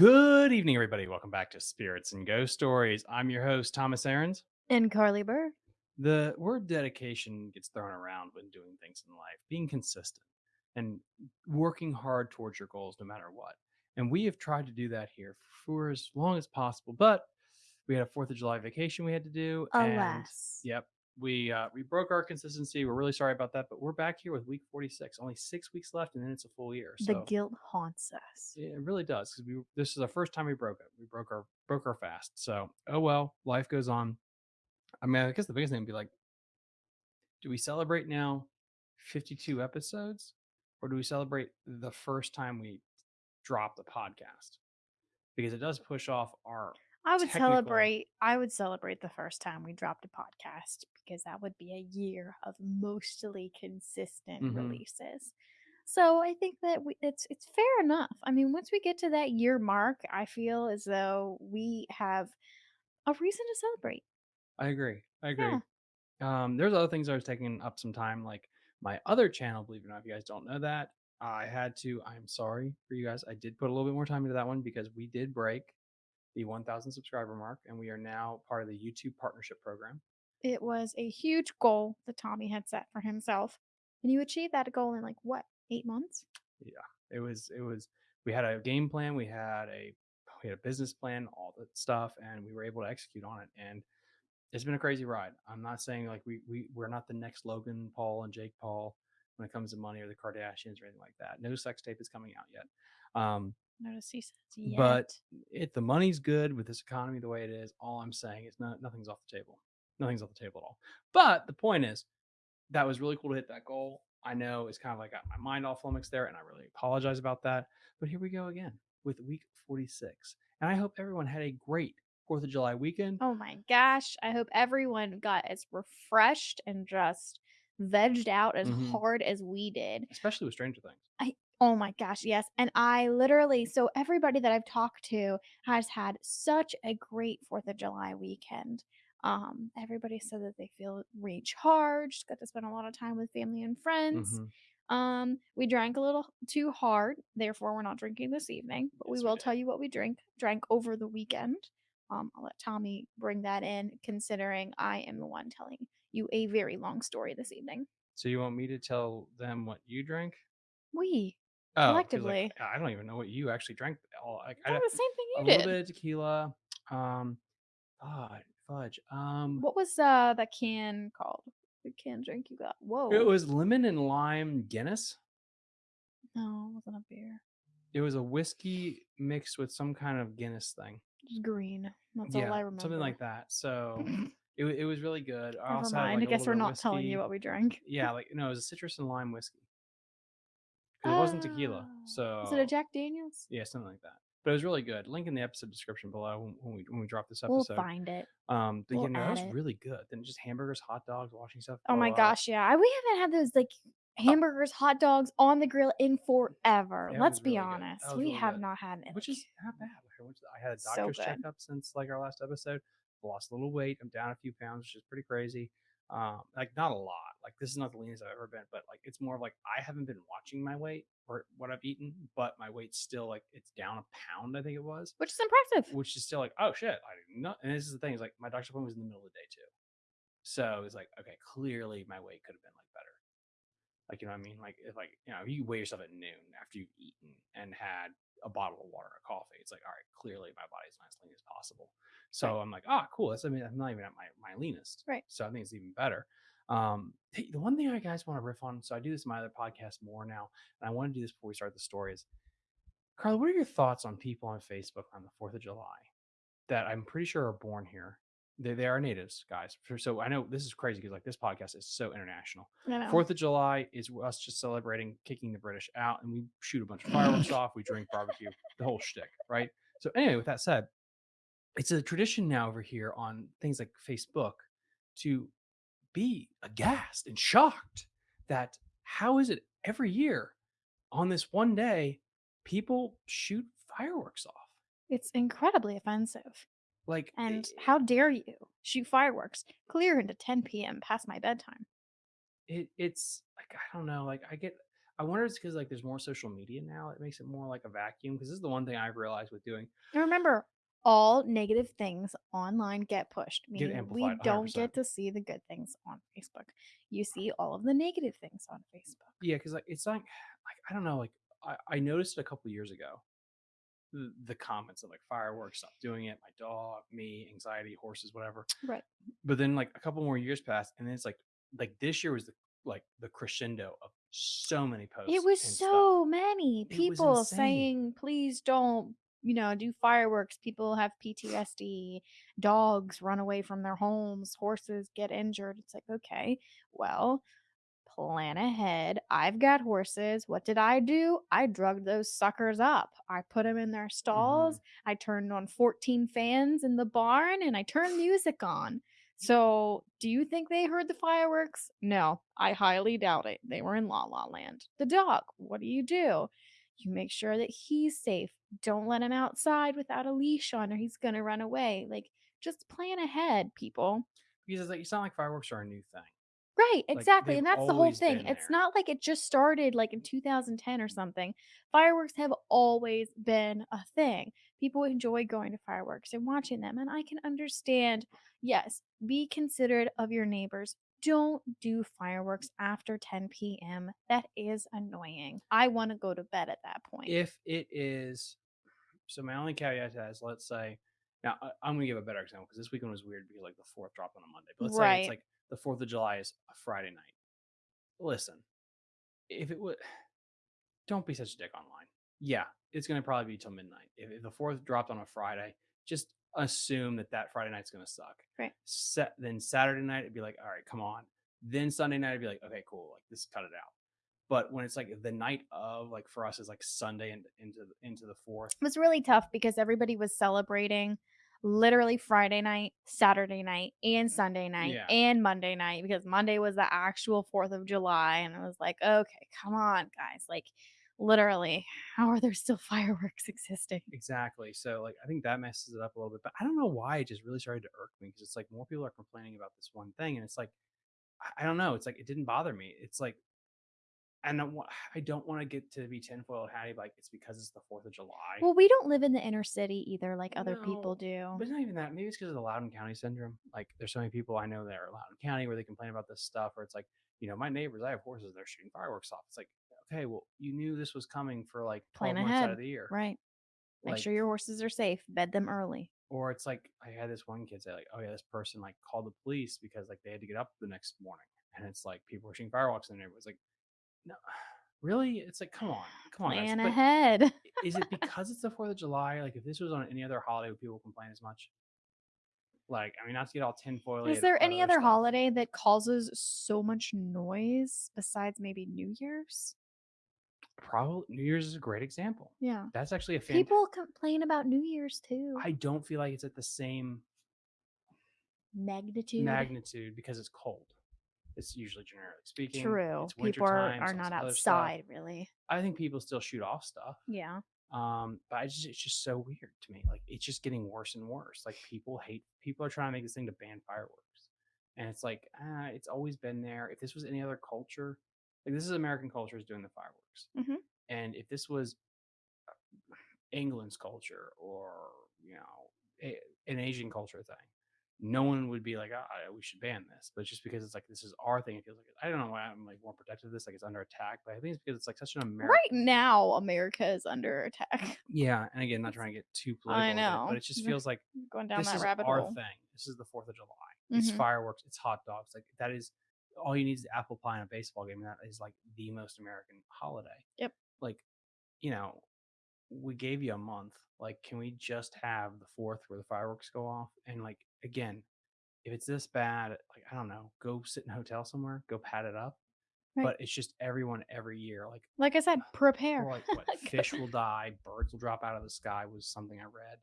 Good evening, everybody. Welcome back to Spirits and Ghost Stories. I'm your host, Thomas Aarons. And Carly Burr. The word dedication gets thrown around when doing things in life, being consistent and working hard towards your goals no matter what. And we have tried to do that here for as long as possible, but we had a Fourth of July vacation we had to do. And Alas. yep, we uh, we broke our consistency. We're really sorry about that, but we're back here with week 46. Only six weeks left, and then it's a full year. The guilt haunts us. it really does because we this is the first time we broke it. We broke our broke our fast. So oh well, life goes on. I mean, I guess the biggest thing would be like, do we celebrate now 52 episodes, or do we celebrate the first time we drop the podcast? Because it does push off our I would technical- celebrate I would celebrate the first time we dropped a podcast because that would be a year of mostly consistent Mhm. releases. So I think that we, it's it's fair enough. I mean, once we get to that year mark, I feel as though we have a reason to celebrate. I agree. I agree. Yeah. Um, there's other things I was taking up some time, like my other channel. Believe it or not, if you guys don't know that, I had to. I'm sorry for you guys. I did put a little bit more time into that one because we did break the 1,000 subscriber mark, and we are now part of the YouTube partnership program. It was a huge goal that Tommy had set for himself. And you achieved that goal in like what, eight months? Yeah. It was. It was. We had a game plan. We had a. We had a business plan, all that stuff, and we were able to execute on it. And it's been a crazy ride. I'm not saying like we we we're not the next Logan Paul and Jake Paul when it comes to money or the Kardashians or anything like that. No sex tape is coming out yet. Um, says yet. but if the money's good with this economy the way it is, all I'm saying is not nothing's off the table. Nothing's off the table at all. But the point is, that was really cool to hit that goal. I know it's kind of like got my mind all flummoxed there, and I really apologize about that. But here we go again with week 46. And I hope everyone had a great Fourth of July weekend. Oh my gosh. I hope everyone got as refreshed and just vegged out as Mhm. hard as we did. especially with Stranger Things. I Oh my gosh, yes. And I literally, so everybody that I've talked to has had such a great 4th of July weekend. Um, everybody said that they feel recharged, got to spend a lot of time with family and friends. Mhm. Um, we drank a little too hard, therefore we're not drinking this evening, but we Yes, we will did. tell you what we drink drank over the weekend. Um, I'll let Tommy bring that in, considering I am the one telling you a very long story this evening. So you want me to tell them what you drank? We Oh, Collectively. like, I don't even know what you actually drank. All like I, the same thing you a you little did. bit of tequila. Um, fudge, fudge. Um, What was uh the can called? The can drink you got? Whoa! it was lemon and lime Guinness. no, it wasn't a beer. It was a whiskey mixed with some kind of Guinness thing. It was green. That's all I remember. something like that. So it, wa- it was really good. I Never also had, mind. like, I guess little we're bit of not telling you whiskey. what we drank. Yeah, like no, it was a citrus and lime whiskey. 'Cause It wasn't tequila, so Is it a Jack Daniels? yeah, something like that. But it was really good. Link in the episode description below when, when we when we drop this episode. We'll find it. Um, but We'll yeah, no, that was it. really good. Then just hamburgers, hot dogs, washing stuff. Oh my gosh, yeah. I- We haven't had those like hamburgers, hot dogs on the grill in forever. Yeah, Let's be really honest. We really have good. not had it. which is not bad. I to- I had a doctor's good. checkup since like our last episode. Lost a little weight. I'm down a few pounds, which is pretty crazy. Um, like not a lot. Like this is not the leanest I've ever been, but like it's more of like I haven't been watching my weight or what I've eaten, but my weight's still like it's down a pound. I think it was, which is impressive. which is still like oh shit. I did not. And this is the thing is like my doctor's appointment was in the middle of the day too, so it's like okay, clearly my weight could have been like better. Like you know what I mean? Like if like you know you weigh yourself at noon after you've eaten and had a bottle of water a coffee, it's like all right, clearly my body's not as lean as possible. So I'm like, ah, cool. That's I mean I'm not even at my my leanest. Right. So I think it's even better. Um, the one thing I guys want to riff on. So I do this in my other podcast more now, and I want to do this before we start the story. Is Carl, what are your thoughts on people on Facebook on the Fourth of July that I'm pretty sure are born here? They they are natives, guys. So I know this is crazy because like this podcast is so international. Fourth of July is us just celebrating kicking the British out, and we shoot a bunch of fireworks off. We drink barbecue, the whole shtick, right? So anyway, with that said, it's a tradition now over here on things like Facebook to be aghast and shocked that how is it every year on this one day people shoot fireworks off? It's incredibly offensive. Like And i- how dare you shoot fireworks clear into 10 p.m. past my bedtime? it it's like I don't know, like I get I wonder if it's because like there's more social media now. It makes it more like a vacuum. Because this is the one thing I've realized with doing And remember, all negative things online get pushed, meaning we don't 100%. get to see the good things on Facebook. You see all of the negative things on Facebook. Yeah, because like it's like like I don't know. Like I, I noticed it a couple years ago. The, the comments of like fireworks, stop doing it. My dog, me, anxiety, horses, whatever. Right. But then like a couple more years passed, and then it's like like this year was the like the crescendo of so many posts. It was and stuff. so many people saying, please don't, you know, do fireworks. People have PTSD. Dogs run away from their homes. Horses get injured. It's like, okay, well, plan ahead. I've got horses. What did I do? I drugged those suckers up. I put them in their stalls. Mm-hmm. I turned on 14 fans in the barn and I turned music on. Mm. So, do you think they heard the fireworks? No, I highly doubt it. They were in La La Land. The dog, what do you do? You make sure that he's safe. Don't let him outside without a leash on or he's going to run away. Like, just plan ahead, people. because it's like it's not like fireworks are a new thing. Right, exactly. they've And that's the whole thing. It's not like it just started like in 2010 or something. Fireworks have always been a thing. People enjoy going to fireworks and watching them. And I can understand, yes, be considerate of your neighbors. Don't do fireworks after 10 p.m. That is annoying. I want to go to bed at that point. If it is, so my only caveat to that is let's say now I, I'm gonna give a better example because this weekend was weird because like the fourth dropped on a Monday. But let's say it's like the Fourth of July is a Friday night. Listen, if it would, don't be such a dick online. Yeah, it's gonna probably be till midnight. If, if the fourth dropped on a Friday, just assume that that Friday night's gonna suck. Right. Set, then Saturday night it'd be like, all right, come on. Then Sunday night it'd be like, okay, cool, like this, cut it out. But when it's like the night of, like for us is like Sunday and into into the fourth. It was really tough because everybody was celebrating literally Friday night, Saturday night, and mm, Sunday night, Yeah. and Monday night because Monday was the actual 4th of July. And it was like, okay, come on, guys. Like, literally, how are there still fireworks existing? Exactly. So like I think that messes it up a little bit. But I don't know why it just really started to irk me because it's like more people are complaining about this one thing, and it's like I- don't know. It's like it didn't bother me. It's like and I, don't want to get to be tinfoil hatty like it's because it's the Fourth of July. Well, we don't live in the inner city either, like other people do. But it's not even that. Maybe it's because of the Loudoun County syndrome. Like, there's so many people I know that are Loudoun County where they complain about this stuff, or it's like, you know, my neighbors, I have horses, they're shooting fireworks off. It's like, okay, well, you knew this was coming for like 12 Plan months out of the year. Right. Make Like, sure your horses are safe. Bed them early. or it's like, I had this one kid say, like, oh, yeah, this person like called the police because like they had to get up the next morning. And it's like people were shooting fireworks in the neighborhood. It's like, no, really? It's like, come on, come on, guys. Plan But ahead. is it because it's the 4th of July? Like, if this was on any other holiday, would people complain as much? Like, I mean, not to get all tinfoil. Is there any other holiday that causes so much noise besides maybe New Year's? Probably New Year's is a great example. Yeah. That's actually a fan. People complain about New Year's too. I don't feel like it's at the same Magnitude. magnitude because it's cold. It's usually generally speaking. True. It's People are, wintertime, are some not outside really. I think people still shoot off stuff. Yeah. Um, but I just it's just so weird to me. Like it's just getting worse and worse. Like people hate people are trying to make this thing to ban fireworks. And it's like, ah, it's always been there. If this was any other culture, like this is American culture is doing the fireworks. Mhm. And if this was uh, England's culture or, you know, a, an Asian culture thing, no one would be like, ah, we should ban this. But just because it's like this is our thing, it feels like I don't know why I'm like more protective of this, like it's under attack. But I think it's because it's like such an American Right now, America is under attack. yeah, and again, not trying to get too political, I it, know. but it just feels like Going down this that is rabbit our hole. thing. This is the Fourth of July. It's Mhm. fireworks. It's hot dogs. Like that is all you need is apple pie and a baseball game. And that is like the most American holiday. Yep. Like, you know, we gave you a month. Like, can we just have the fourth where the fireworks go off? And like again, if it's this bad, like I don't know, go sit in a hotel somewhere, go pat it up. Right. But it's just everyone every year. Like Like I said, uh, prepare. like what fish will die, birds will drop out of the sky was something I read.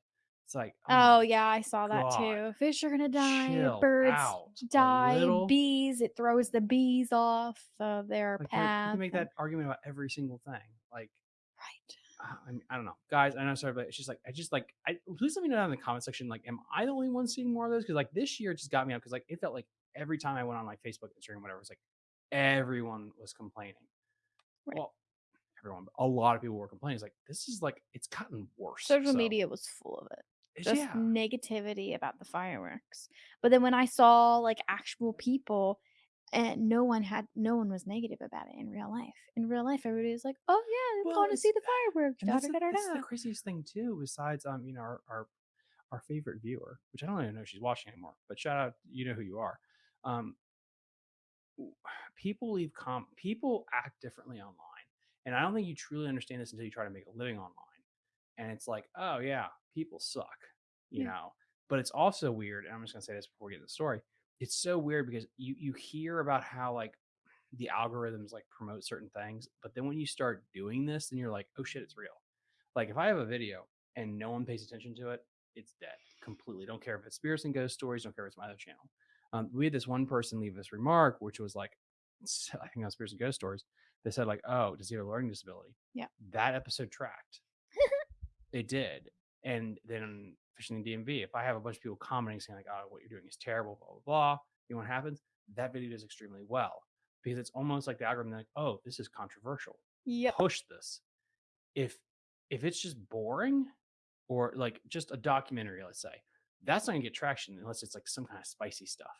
It's like Oh my yeah, I saw that God. too. Fish are gonna die. Chill birds out die. Bees. It throws the bees off of their like path. you can make that argument about every single thing. Like right. uh, I, mean, I don't know, guys. I know, sorry, but it's just like I just like I please let me know down in the comment section. Like, am I the only one seeing more of those? Because like this year it just got me up because like it felt like every time I went on like Facebook, Instagram, whatever, it's like everyone was complaining. Right. Well, everyone, but a lot of people were complaining. It's like this is like it's gotten worse. Social So, media was full of it. Just yeah, negativity about the fireworks. But then when I saw like actual people and no one had no one was negative about it in real life. In real life, everybody was like, "Oh yeah, I'm Well, going to see the fireworks." Da, that's, da, the, da, da, that's the craziest thing too. Besides, um, you know, our our, our favorite viewer, which I don't even know if she's watching anymore, but shout out, you know who you are. Um, people leave com people act differently online, and I don't think you truly understand this until you try to make a living online. And it's like, oh yeah, people suck, you Yeah. know. But it's also weird, and I'm just gonna say this before we get to the story. It's so weird because you you hear about how like the algorithms like promote certain things, but then when you start doing this, then you're like, oh shit, it's real. Like if I have a video and no one pays attention to it, it's dead completely. Don't care if it's Spirits and Ghost Stories. Don't care if it's my other channel. Um, we had this one person leave this remark, which was like, I think on Spirits and Ghost Stories, they said like, oh, does he have a learning disability? Yeah. That episode tracked. It did. And then fishing in DMV, if I have a bunch of people commenting saying like, oh, what you're doing is terrible, blah blah blah, you know what happens? That video does extremely well because it's almost like the algorithm like, oh, this is controversial Yep. push this. If if it's just boring or like just a documentary, let's say, that's not gonna get traction unless it's like some kind of spicy stuff.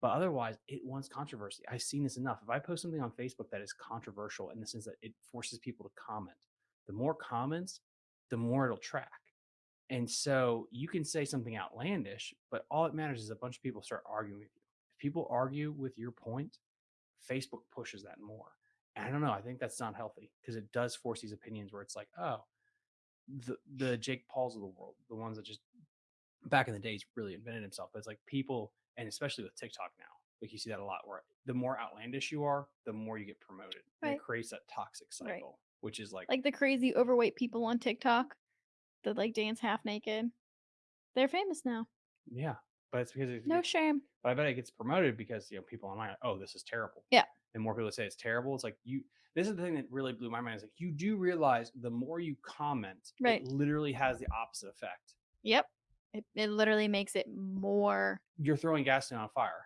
But otherwise, it wants controversy. I've seen this enough. If I post something on Facebook that is controversial in the sense that it forces people to comment, the more comments, the more it'll track. And so you can say something outlandish, but all it matters is a bunch of people start arguing with you. If people argue with your point, Facebook pushes that more. And I don't know. I think that's not healthy because it does force these opinions where it's like, oh, the the Jake Pauls of the world, the ones that just back in the days really invented himself. But it's like people, and especially with TikTok now, like you see that a lot. Where the more outlandish you are, the more you get promoted. And it creates that toxic Right. Which is like, Like the crazy overweight people on TikTok that like dance half naked. They're famous now. yeah. But it's because it No gets- shame. but I bet it gets promoted because you know people online, are, oh, this is terrible. Yeah. And more people say it's terrible. It's like you. This is the thing that really blew my mind. Is like you do realize the more you comment, Right. it literally has the opposite effect. Yep. It, it literally makes it more. You're throwing gasoline on fire.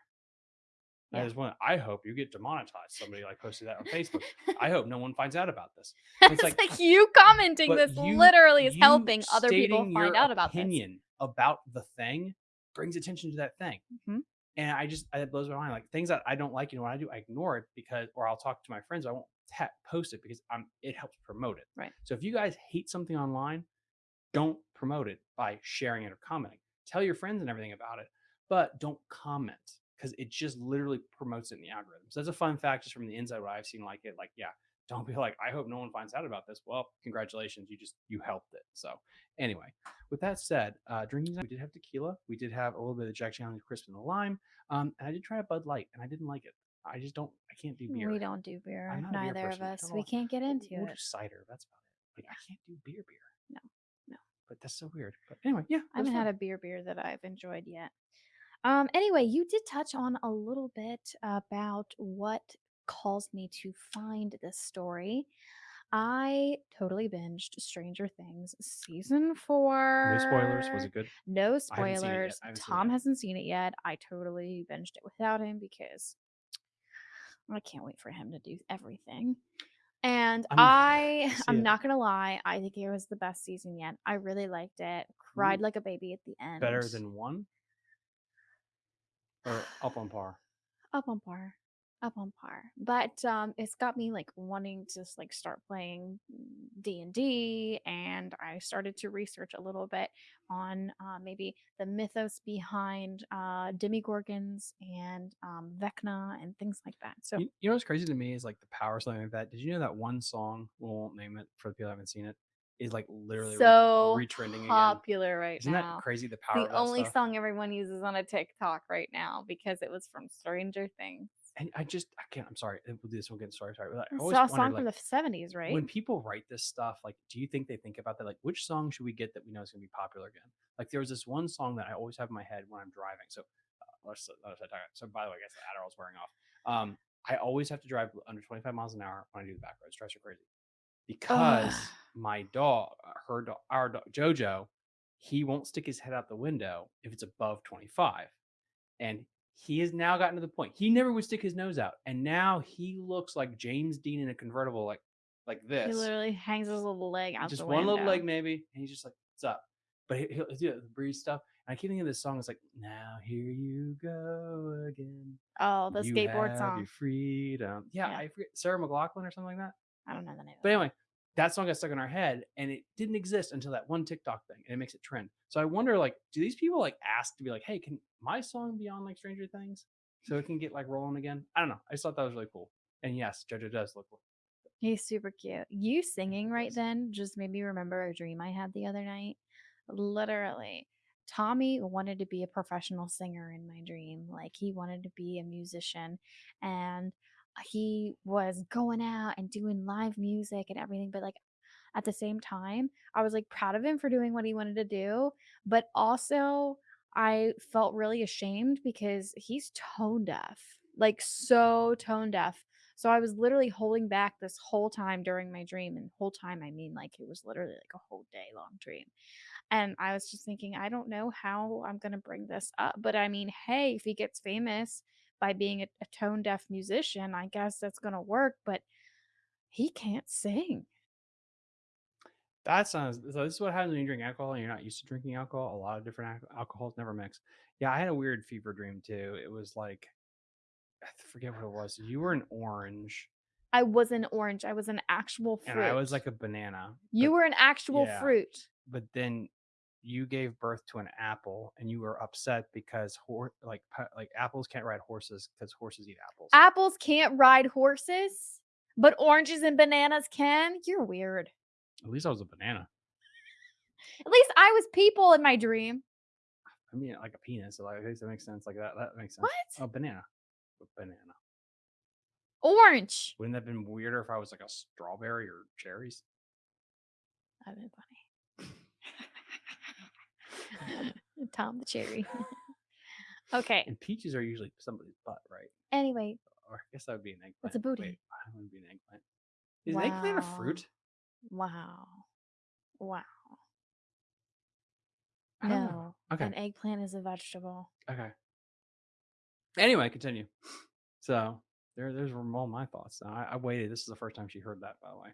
I Yeah. just want. I hope you get demonetized. Somebody like posted that on Facebook. I hope no one finds out about this. It's it's like- like, you commenting this you- literally is helping other people find out about this. opinion about the thing brings attention to that thing. Mhm. And I just it blows my mind. Like things that I don't like, you know, what I do, I ignore it because, or I'll talk to my friends. I won't post it because I'm. It helps promote it. Right. So if you guys hate something online, don't promote it by sharing it or commenting. Tell your friends and everything about it, but don't comment because it just literally promotes it in the algorithm. So That's a fun fact just from the inside what I've seen like it. Like, yeah, don't be like, I hope no one finds out about this. Well, congratulations, you just you helped it. So anyway, with that said, uh drinking we did have tequila, we did have a little bit of Jack Daniel's crisp and the lime, um, and I did try a Bud Light, and I didn't like it. I just don't, I can't do beer. We don't do beer. A beer Neither of us. We can't get into we'll it. do cider. That's about it. Like I can't do beer, beer. No, no. But that's so weird. But anyway, yeah, I haven't had a beer beer that I've enjoyed yet. Um. Anyway, you did touch on a little bit about what caused me to find this story. I totally binged Stranger Things season four. No spoilers. Was it good? No I haven't seen it yet. spoilers. I haven't seen it Tom hasn't seen it yet. I totally binged it without him because I can't wait for him to do everything. And I'm- I, I am not gonna lie, I think it was the best season yet. I really liked it. Cried like a baby at the end. Better than one? Or up on par? up on par up on par but um it's got me like wanting to just like start playing d&d and i started to research a little bit on uh, maybe the mythos behind uh Demogorgons and um vecna and things like that so You, you know what's crazy to me is like the power something like that. Did you know that one song, we won't name it for the people who haven't seen it, is like literally so retrending again? popular right Isn't now that crazy? The power the only stuff? song everyone uses on a tiktok right now because it was from stranger things And I just, I can't, I'm sorry. We'll do this. We'll get sorry, sorry. But I it's always a wondered, song like, from the 70s right when people write this stuff, like, do you think they think about that? Like, which song should we get that we know is going to be popular again? Like, there was this one song that I always have in my head when I'm driving. So, uh, let's, let's talk. So, by the way, I guess the Adderall's wearing off. Um, I always have to drive under 25 miles an hour when I do the back roads. Drives her crazy Oh, because Ugh. my dog, her dog, our dog, Jojo, he won't stick his head out the window if it's above 25. And he has now gotten to the point. He never would stick his nose out. And now he looks like James Dean in a convertible, like like this. He literally hangs his little leg out just one little leg maybe, and he's just like, "What's up?" But he, he'll do the breeze stuff. And I keep thinking of this song. It's like, "Now here you go again." Oh, the you skateboard have song. Your freedom. Yeah, Yeah. I forget Sarah McLachlan or something like that. I don't know the name. But anyway, that song got stuck in our head, and it didn't exist until that one TikTok thing, and it makes it trend. So I wonder, like, do these people like ask to be like, "Hey, can my song be on like Stranger Things, so it can get like rolling again?" I don't know. I just thought that was really cool. And yes, JoJo does look cool. He's super cute. You singing right then just made me remember a dream I had the other night. Literally, Tommy wanted to be a professional singer in my dream. Like, he wanted to be a musician and he was going out and doing live music and everything. But, like, at the same time, I was like proud of him for doing what he wanted to do. But also, I felt really ashamed because he's tone deaf, like, so tone deaf. So I was literally holding back this whole time during my dream, and whole time I mean like it was literally like a whole day long dream. And I was just thinking, I don't know how I'm gonna bring this up, but I mean, hey, if he gets famous by being a, a tone deaf musician, I guess that's gonna work. But he can't sing. That sounds. So this is what happens when you drink alcohol and you're not used to drinking alcohol. A lot of different al- alcohols never mix. Yeah, I had a weird fever dream too. It was like, I forget what it was. You were an orange, I was an orange. I was an actual fruit. and I was like a banana. you but- were an actual yeah. fruit. but then you gave birth to an apple and you were upset because hor- like like apples can't ride horses because horses eat apples. Apples can't ride horses, but oranges and bananas can. You're weird. At least I was a banana. At least I was people in my dream. I mean, like a penis. So like, I guess that makes sense. Like that. That makes sense. What? Oh, banana. A banana. Orange. Wouldn't that have been weirder if I was like a strawberry or cherries? That'd been funny. Tom the cherry. okay. And peaches are usually somebody's butt, right? Anyway, Or I guess that would be an eggplant. It's a booty. Wait, I don't want to be an eggplant. Is an eggplant a fruit? wow. Wow. Know. No. Okay. An eggplant is a vegetable. Okay. Anyway, continue. So there, there's all my thoughts. I, I waited. This is the first time she heard that, by the way.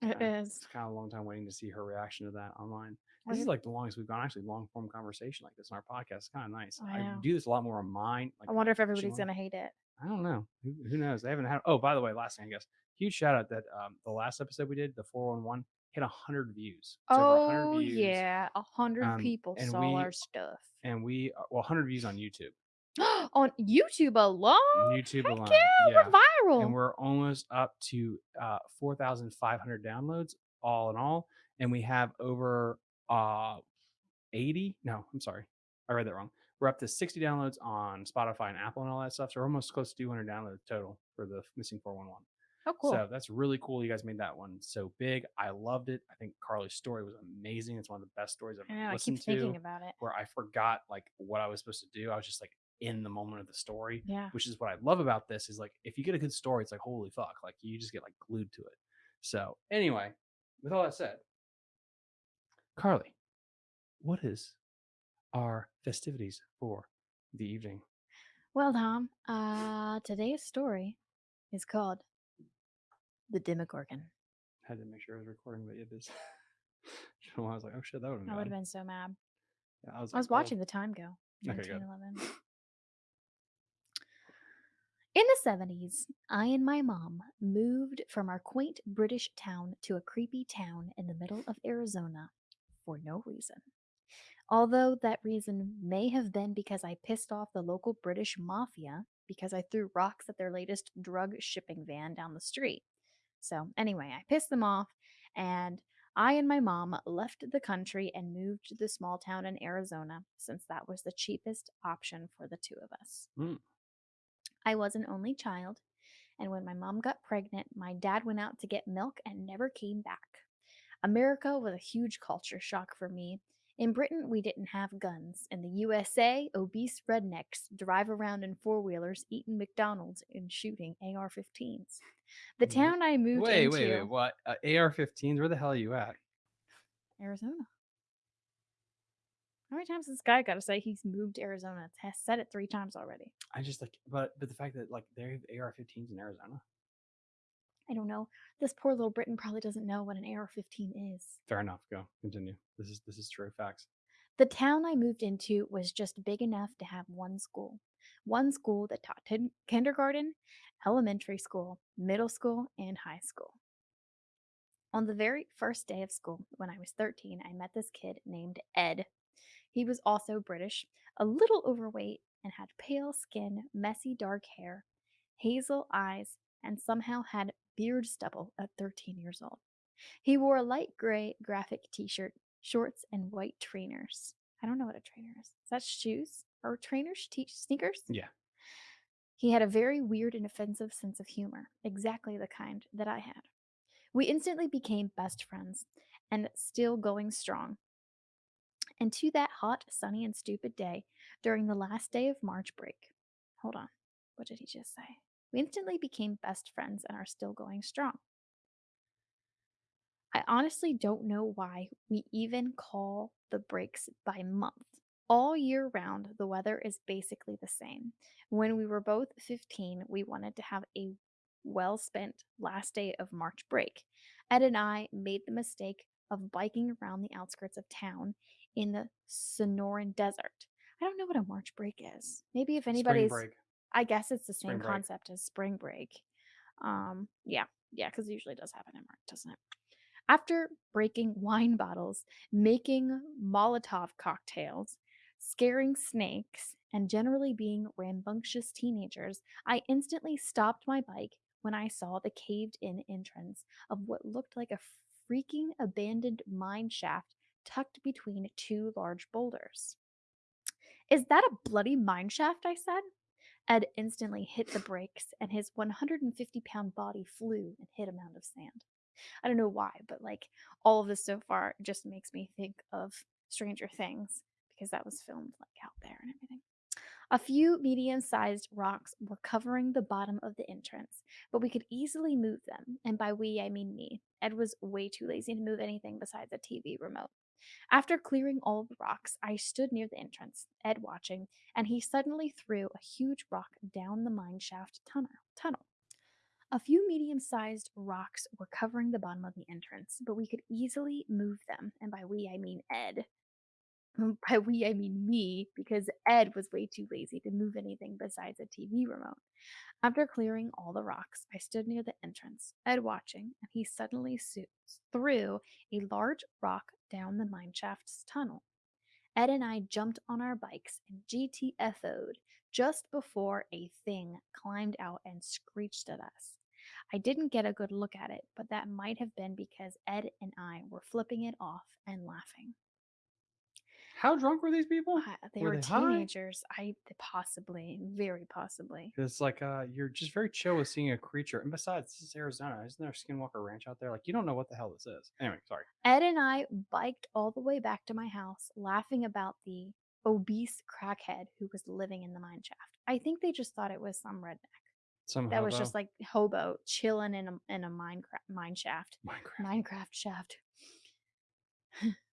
It is. It's kind of a long time waiting to see her reaction to that online. This is like the longest we've gone. Actually, long form conversation like this in our podcast. It's kind of nice. I I, do this a lot more on mine. Like I wonder if everybody's won't- gonna hate it. I don't know. Who, who knows? They haven't had. Oh, by the way, last thing I guess. Huge shout out that um, the last episode we did, the 411, hit 100 views. It's Oh 100 views, yeah, a hundred Um, people saw we- our stuff And we, uh, well, 100 views on YouTube. on YouTube alone. YouTube Heck alone. Yeah, yeah. we're viral. and we're almost up to uh, 4,500 downloads all in all, and we have over uh, 80. No, I'm sorry, I read that wrong. We're up to 60 downloads on Spotify and Apple and all that stuff. So we're almost close to 200 downloads total for the missing 411. oh, cool. So that's really cool. You guys made that one so big. I loved it. I think Carly's story was amazing. It's one of the best stories i've I've know. I listened keep thinking to. about it. Where I forgot like what I was supposed to do. I was just like in the moment of the story Yeah. which is what I love about this is like if you get a good story, it's like holy fuck, like you just get like glued to it. So anyway, with all that said, Carly, what is our festivities for the evening? Well, Tom, uh, today's story is called The Demogorgon. Had to make sure I was recording, but it is. I was like, oh shit, that would have I would have been. been so mad. Yeah, I was, I was like, oh. watching the time go. Okay, 19, good. 11. In the 70s, I and my mom moved from our quaint British town to a creepy town in the middle of Arizona for no reason. Although that reason may have been because I pissed off the local British mafia because I threw rocks at their latest drug shipping van down the street. So, anyway, I pissed them off, and I and my mom left the country and moved to the small town in Arizona since that was the cheapest option for the two of us. Mm. I was an only child, and when my mom got pregnant, my dad went out to get milk and never came back. America was a huge culture shock for me. In Britain, we didn't have guns. In the USA, obese rednecks drive around in four wheelers, eating McDonald's, and shooting AR 15s. The town I moved Wait, into. wait, wait. What? Uh, AR-15s? Where the hell are you at? Arizona. How many times has this guy got to say he's moved to Arizona? Has said it three times already. I just like, but but the fact that like they have AR-15s in Arizona. I don't know. This poor little Britain probably doesn't know what an AR-15 is. Fair enough. Go. Continue. This is this is true facts. The town I moved into was just big enough to have one school. One school that taught tin- kindergarten, elementary school, middle school, and high school. On the very first day of school, when I was 13, I met this kid named Ed. He was also British, a little overweight, and had pale skin, messy dark hair, hazel eyes, and somehow had beard stubble at 13 years old. He wore a light gray graphic t shirt, shorts, and white trainers. I don't know what a trainer is. Is that shoes? Or trainers? Te- sneakers? Yeah. He had a very weird and offensive sense of humor, exactly the kind that I had. We instantly became best friends and still going strong. And to that hot, sunny, and stupid day during the last day of March break. Hold on. What did he just say? We instantly became best friends and are still going strong. I honestly don't know why we even call the breaks by month. All year round, the weather is basically the same. When we were both 15, we wanted to have a well spent last day of March break. Ed and I made the mistake of biking around the outskirts of town in the Sonoran Desert. I don't know what a March break is. Maybe if anybody's, break. I guess it's the Spring same break. concept as spring break. Um, yeah, yeah, because it usually does happen in March, doesn't it? After breaking wine bottles, making Molotov cocktails, scaring snakes, and generally being rambunctious teenagers, I instantly stopped my bike when I saw the caved in entrance of what looked like a freaking abandoned mine shaft tucked between two large boulders. Is that a bloody mine shaft? I said. Ed instantly hit the brakes, and his 150 pound body flew and hit a mound of sand. I don't know why, but like all of this so far just makes me think of Stranger Things because that was filmed like out there and everything. A few medium sized rocks were covering the bottom of the entrance, but we could easily move them. And by we, I mean me. Ed was way too lazy to move anything besides a TV remote. After clearing all the rocks, I stood near the entrance, Ed watching, and he suddenly threw a huge rock down the mine shaft tunnel. A few medium sized rocks were covering the bottom of the entrance, but we could easily move them, and by we I mean Ed. Mm, by we I mean me, because Ed was way too lazy to move anything besides a TV remote. After clearing all the rocks, I stood near the entrance, Ed watching, and he suddenly su- threw a large rock down the mine shaft's tunnel. Ed and I jumped on our bikes and GTFO'd just before a thing climbed out and screeched at us. I didn't get a good look at it, but that might have been because Ed and I were flipping it off and laughing. How drunk were these people? Uh, they Were were they high? teenagers. I possibly, very possibly. It's like uh, you're just very chill with seeing a creature. And besides, this is Arizona. Isn't there a Skinwalker Ranch out there? Like you don't know what the hell this is. Anyway, sorry. Ed and I biked all the way back to my house, laughing about the obese crackhead who was living in the mine shaft. I think they just thought it was some redneck Some that was just like hobo chilling in a in a mine mine shaft, Minecraft. Minecraft shaft.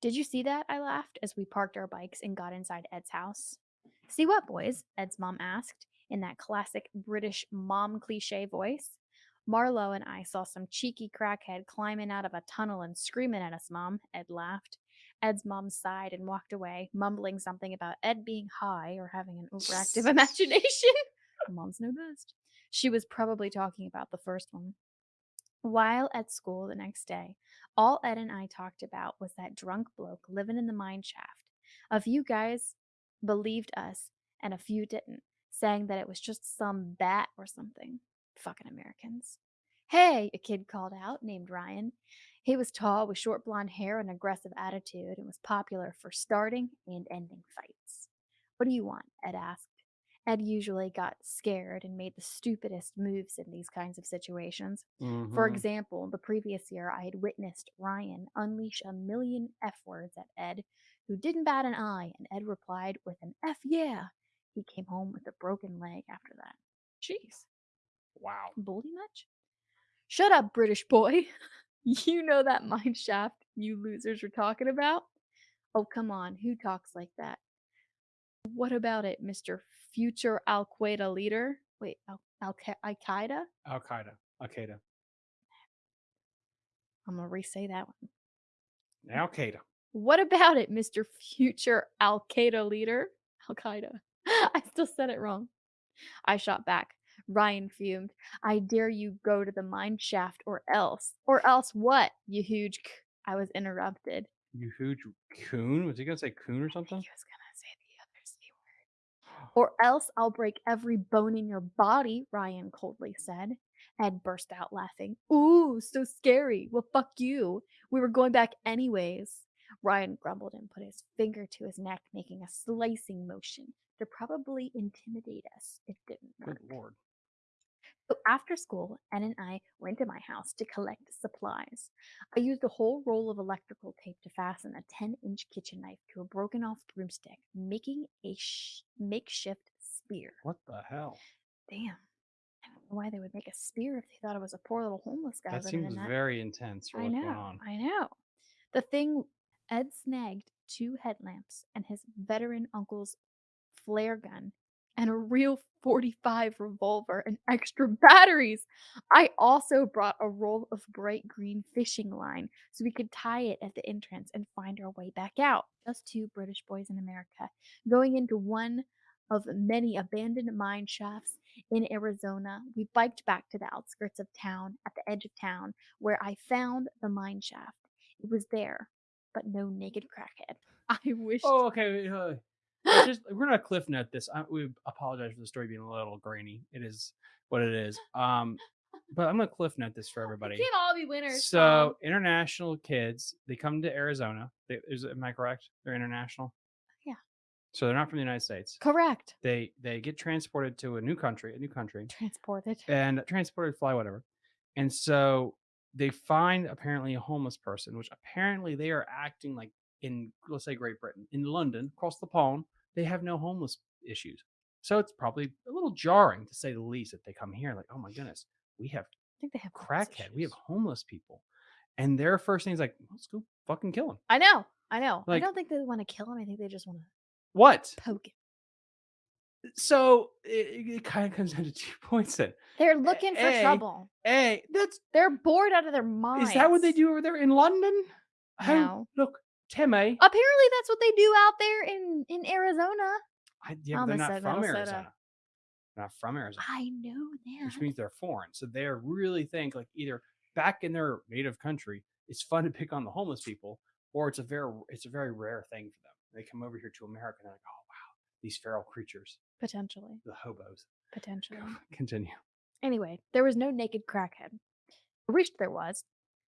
Did you see that? I laughed as we parked our bikes and got inside Ed's house. See what, boys? Ed's mom asked in that classic British mom cliche voice. Marlowe and I saw some cheeky crackhead climbing out of a tunnel and screaming at us, Mom, Ed laughed. Ed's mom sighed and walked away, mumbling something about Ed being high or having an overactive imagination. Moms know best. She was probably talking about the first one. While at school the next day, all Ed and I talked about was that drunk bloke living in the mine shaft. A few guys believed us, and a few didn't, saying that it was just some bat or something. Fucking Americans. Hey, a kid called out, named Ryan. He was tall with short blonde hair and aggressive attitude and was popular for starting and ending fights. What do you want? Ed asked. Ed usually got scared and made the stupidest moves in these kinds of situations. For Mhm. example, the previous year I had witnessed Ryan unleash a million F words at Ed, who didn't bat an eye, and Ed replied with an F yeah. He came home with a broken leg after that. Jeez. wow. Bully much? Shut up, British boy. you know that mine shaft you losers are talking about? Oh, come on. Who talks like that? What about it, Mr. Future Al Qaeda leader? Wait, Al Al Qaeda? Al Qaeda. Al Qaeda. I'm gonna re-say that one. Al Qaeda. What about it, Mr. Future Al Qaeda leader? Al Qaeda. I still said it wrong. I shot back. Ryan fumed. I dare you go to the mine shaft or else. Or else what, you huge c-" I was interrupted. You huge coon. Was he gonna say coon or He something? was gonna say the other C word. Or else I'll break every bone in your body, Ryan coldly said. Ed burst out laughing. Ooh, so scary. Well, fuck you. We were going back anyways. Ryan grumbled and put his finger to his neck, making a slicing motion to probably intimidate us. It didn't work. Good lord. So after school, Ed and I went to my house to collect supplies. I used a whole roll of electrical tape to fasten a 10 inch kitchen knife to a broken off broomstick, making a sh- makeshift spear. What the hell? Damn. I don't know why they would make a spear if they thought it was a poor little homeless guy That seems that. very intense for I know. I know. The thing Ed snagged two headlamps and his veteran uncle's flare gun and a real 45 revolver and extra batteries. I also brought a roll of bright green fishing line so we could tie it at the entrance and find our way back out. Just two British boys in America going into one of many abandoned mine shafts in Arizona. We biked back to the outskirts of town at the edge of town where I found the mine shaft. It was there, but no naked crackhead. I wish. Oh, okay. Just we're gonna cliff note this. I, we apologize for the story being a little grainy. It is what it is. Um, but I'm gonna cliff note this for everybody. can't all be winners. So international kids, they come to Arizona. They, is am I correct? They're international. Yeah. So they're not from the United States. correct. They they get transported to a new country, a new country, Transported. and transported, fly, whatever. And so they find apparently a homeless person, which apparently they are acting like in let's say Great Britain, in London, across the pond, they have no homeless issues. So it's probably a little jarring to say the least that they come here like, oh my goodness, we have I think they have crackhead, we have homeless people, and their first thing is like, let's go fucking kill him. I know. I know. Like- I don't think they want to kill him. I think they just want to What? poke him. Uh, so it, it kind of comes down to two points then. They're looking for A, trouble. Hey, that's They're bored out of their minds. is that what they do over there in London? How- No. Look, Timmy. Apparently, that's what they do out there in in Arizona. I, yeah, but oh, they're not from Minnesota. Arizona. They're not from Arizona, I know which means they're foreign. So they really think like either back in their native country, it's fun to pick on the homeless people, or it's a very it's a very rare thing for them. They come over here to America and they're like, oh wow, these feral creatures, Potentially. the hobos. Potentially. Continue. Anyway, there was no naked crackhead. I wished there was.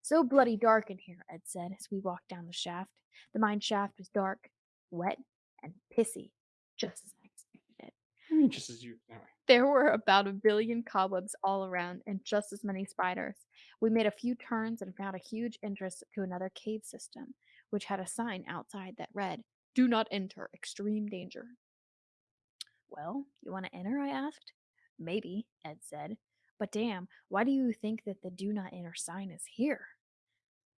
So bloody dark in here, Ed said as we walked down the shaft. The mine shaft was dark, wet, and pissy, just as I expected it. I mean, just as you. Anyway. There were about a billion cobwebs all around and just as many spiders. We made a few turns and found a huge entrance to another cave system, which had a sign outside that read, Do not enter, extreme danger. Well, you want to enter? I asked. Maybe, Ed said. But damn, why do you think that the do not enter sign is here?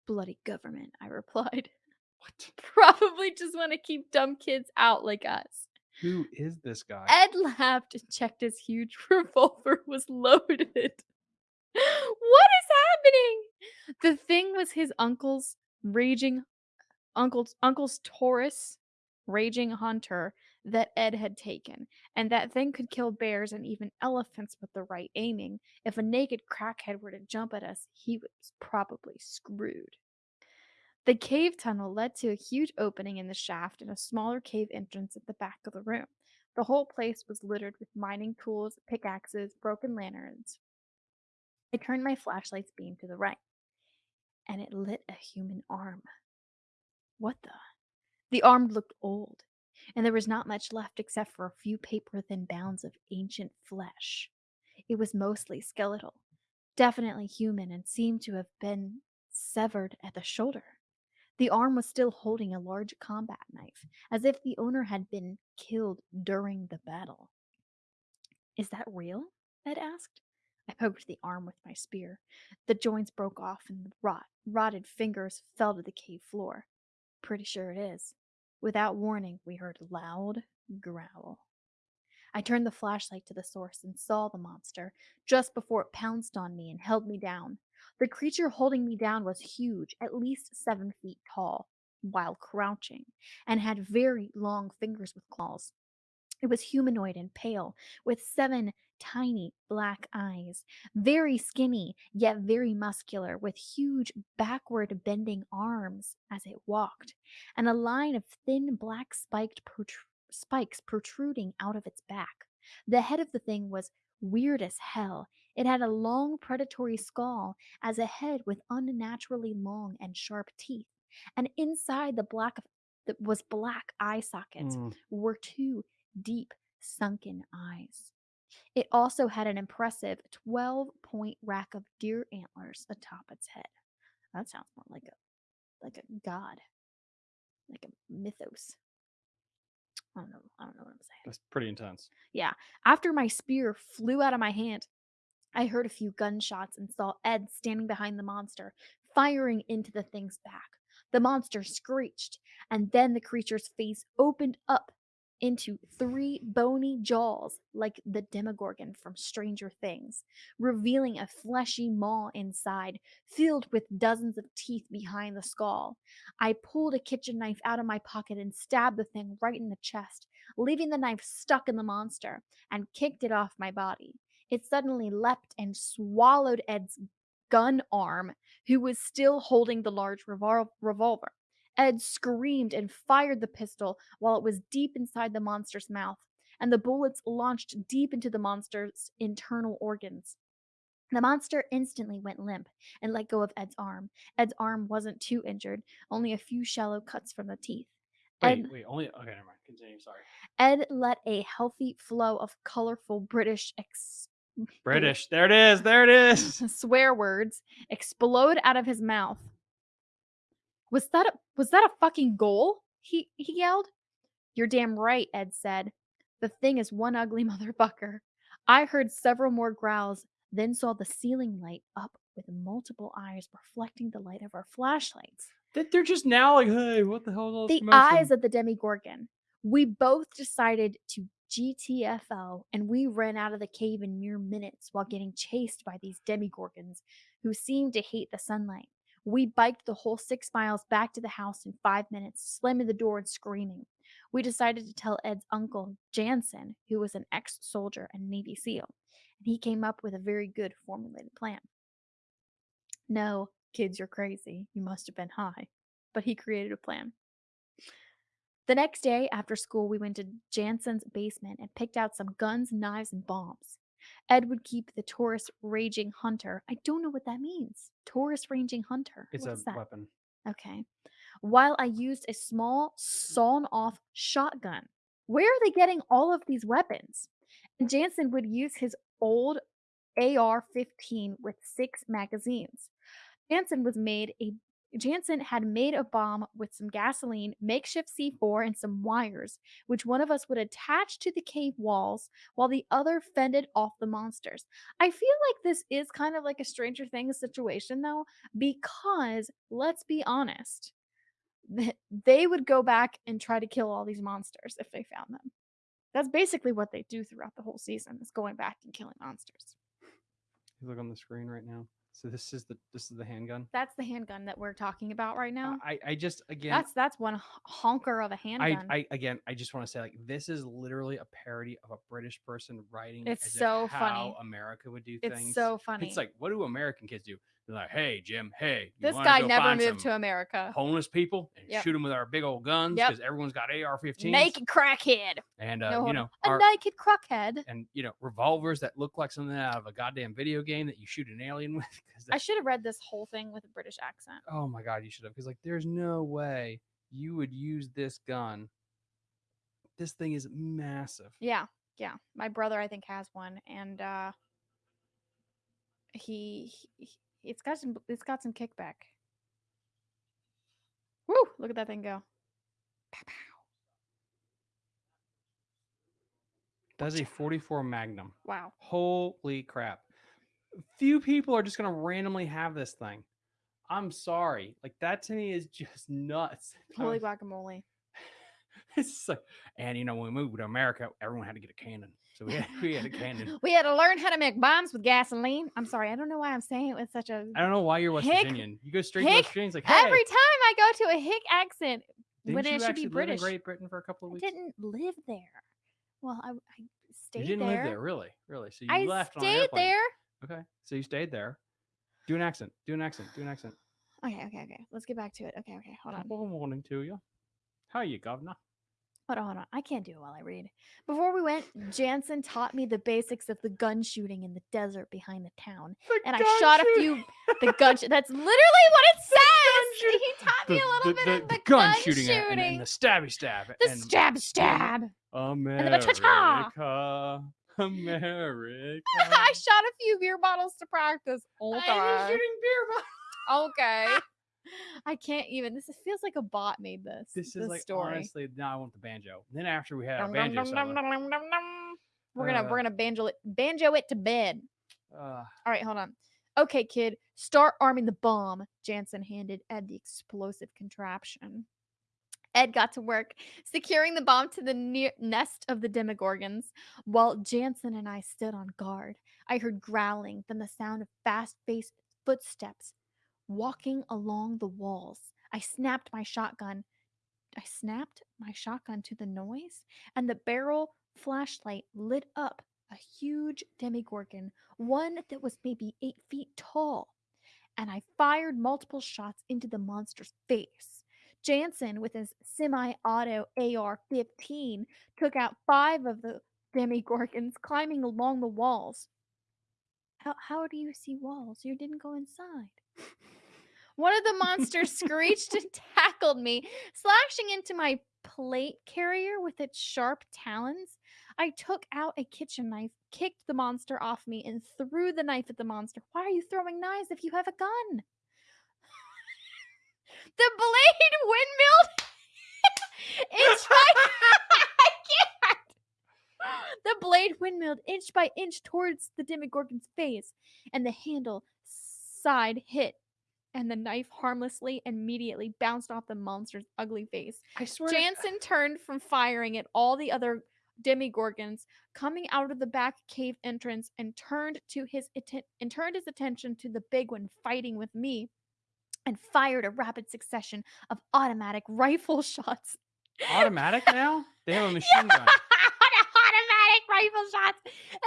Bloody government, I replied. What? Probably just want to keep dumb kids out like us. Who is this guy? Ed laughed and checked his huge revolver was loaded. what is happening? The thing was his uncle's raging uncle's uncle's Taurus raging hunter that Ed had taken, and that thing could kill bears and even elephants with the right aiming. If a naked crackhead were to jump at us, he was probably screwed. The cave tunnel led to a huge opening in the shaft and a smaller cave entrance at the back of the room. The whole place was littered with mining tools, pickaxes, broken lanterns. I turned my flashlight's beam to the right, and it lit a human arm. What the? The arm looked old, and there was not much left except for a few paper thin bounds of ancient flesh. It was mostly skeletal, definitely human, and seemed to have been severed at the shoulder. The arm was still holding a large combat knife, as if the owner had been killed during the battle. Is that real? Ed asked. I poked the arm with my spear. The joints broke off and the rot, rotted fingers fell to the cave floor. Pretty sure it is. Without warning, we heard a loud growl. I turned the flashlight to the source and saw the monster just before it pounced on me and held me down. The creature holding me down was huge, at least seven feet tall, while crouching, and had very long fingers with claws. It was humanoid and pale, with seven tiny black eyes, very skinny, yet very muscular, with huge backward bending arms as it walked, and a line of thin black spiked protr- spikes protruding out of its back. The head of the thing was weird as hell. It had a long predatory skull as a head with unnaturally long and sharp teeth, and inside the black of that was black eye sockets Mm, were two deep sunken eyes. It also had an impressive 12 point rack of deer antlers atop its head. That sounds more like a like a god, like a mythos. I don't know. I don't know what I'm saying. that's pretty intense. Yeah. After my spear flew out of my hand, I heard a few gunshots and saw Ed standing behind the monster, firing into the thing's back. The monster screeched, and then the creature's face opened up into three bony jaws like the Demogorgon from Stranger Things, revealing a fleshy maw inside, filled with dozens of teeth behind the skull. I pulled a kitchen knife out of my pocket and stabbed the thing right in the chest, leaving the knife stuck in the monster, and kicked it off my body. It suddenly leapt and swallowed Ed's gun arm, who was still holding the large revol- revolver. Ed screamed and fired the pistol while it was deep inside the monster's mouth, and the bullets launched deep into the monster's internal organs. The monster instantly went limp and let go of Ed's arm. Ed's arm wasn't too injured, only a few shallow cuts from the teeth. Wait, Ed, wait, only okay. Never mind. Continue. Sorry. Ed let a healthy flow of colorful British ex- British. There it is. There it is. swear words explode out of his mouth. Was that a, was that a fucking goal? He he yelled. You're damn right, Ed said. The thing is one ugly motherfucker. I heard several more growls, then saw the ceiling light up with multiple eyes reflecting the light of our flashlights. That they're just now like, hey, what the hell is all The commotion?" eyes of the Demogorgon. We both decided to GTFO and we ran out of the cave in mere minutes while getting chased by these Demogorgons who seemed to hate the sunlight. We biked the whole six miles back to the house in five minutes, slamming the door and screaming. We decided to tell Ed's uncle, Jansen, who was an ex soldier and Navy SEAL, and he came up with a very good formulated plan. No, kids, you're crazy. You must have been high. But he created a plan. The next day after school, we went to Jansen's basement and picked out some guns, knives, and bombs. Ed would keep the Taurus Raging Hunter. I don't know what that means. Taurus Raging Hunter. It's What a weapon. Okay. While I used a small sawn off shotgun. Where are they getting all of these weapons? And Jansen would use his old AR 15 with six magazines. Jansen was made a Jansen had made a bomb with some gasoline, makeshift C4, and some wires, which one of us would attach to the cave walls while the other fended off the monsters. I feel like this is kind of like a Stranger Things situation, though, because let's be honest, they would go back and try to kill all these monsters if they found them. That's basically what they do throughout the whole season is going back and killing monsters. You look on the screen right now. So this is the this is the handgun. That's the handgun that we're talking about right now. I I just again That's that's one honker of a handgun. I again I just want to say like this is literally a parody of a British person writing It's so funny. how America would do things. it's so funny. It's like what do American kids do? They're like, hey Jim, hey, you this guy never moved to America. homeless people and Yep. shoot them with our big old guns Yep. because everyone's got AR-15s Naked crackhead. and uh, No, you know a our, naked crackhead. and you know revolvers that look like something out of a goddamn video game that you shoot an alien with. I should have read this whole thing with a British accent. oh my god, you should have because like there's no way you would use this gun. This thing is massive. Yeah, yeah. My brother, I think, has one, and uh, he, he it's got some it's got some kickback. Woo! Look at that thing go. Pow, pow. That's a 44 Magnum. Wow. Holy crap. Few people are just going to randomly have this thing. I'm sorry. Like, that to me is just nuts. Holy guacamole. it's like, and you know, when we moved to America, everyone had to get a cannon. So we had, we had a cannon. We had to learn how to make bombs with gasoline. I'm sorry, I don't know why I'm saying it with such a. I don't know why you're West Hick- Virginian. You go straight to Hick- West Virginia. It's like, hey, Every time I go to a hick accent, didn't when you it should be live British. in Great Britain for a couple of I weeks? didn't live there. Well, I, I stayed you didn't there. live there, really, really. So you I left stayed there. Okay, so you stayed there. Do an accent. Do an accent. Do an accent. Okay, okay, okay. Let's get back to it. Okay, okay. Hold on. Good morning to you. How you, governor? Hold on, hold on. I can't do it while I read. Before we went, Jansen taught me the basics of the gun shooting in the desert behind the town. And I shot a few the gun sh- that's literally what it says. He taught me a little bit of the, gun, gun shooting, and- shooting. And, and the stabby stab. the and stab stab. America, the cha-cha. America. I shot a few beer bottles to practice. I was shooting beer bottles. Okay. I can't even. This feels like a bot made this. This is like story. honestly. Now I want the banjo. Then after we had our banjo solo. We're gonna Uh. we're gonna banjo it banjo it to bed. uh, All right, hold on. Okay, kid, start arming the bomb. Jansen handed Ed the explosive contraption. Ed got to work securing the bomb to the near nest of the Demogorgons, while Jansen and I stood on guard. I heard growling, then the sound of fast-paced footsteps walking along the walls. I snapped my shotgun. I snapped my shotgun to the noise, and the barrel flashlight lit up a huge demogorgon, one that was maybe eight feet tall. And I fired multiple shots into the monster's face. Jansen, with his semi auto AR 15, took out five of the demogorgons climbing along the walls. How, how do you see walls? You didn't go inside. One of the monsters screeched and tackled me, slashing into my plate carrier with its sharp talons. I took out a kitchen knife, kicked the monster off me, and threw the knife at the monster. Why are you throwing knives if you have a gun? the blade windmilled inch by I can't. The blade windmilled inch by inch towards the Demogorgon's face, and the handle side hit, and the knife harmlessly and immediately bounced off the monster's ugly face. I swear. to- Jansen turned from firing at all the other demogorgons coming out of the back cave entrance and turned to his atten- and turned his attention to the big one fighting with me and fired a rapid succession of automatic rifle shots. automatic now. They have a machine gun. automatic rifle shots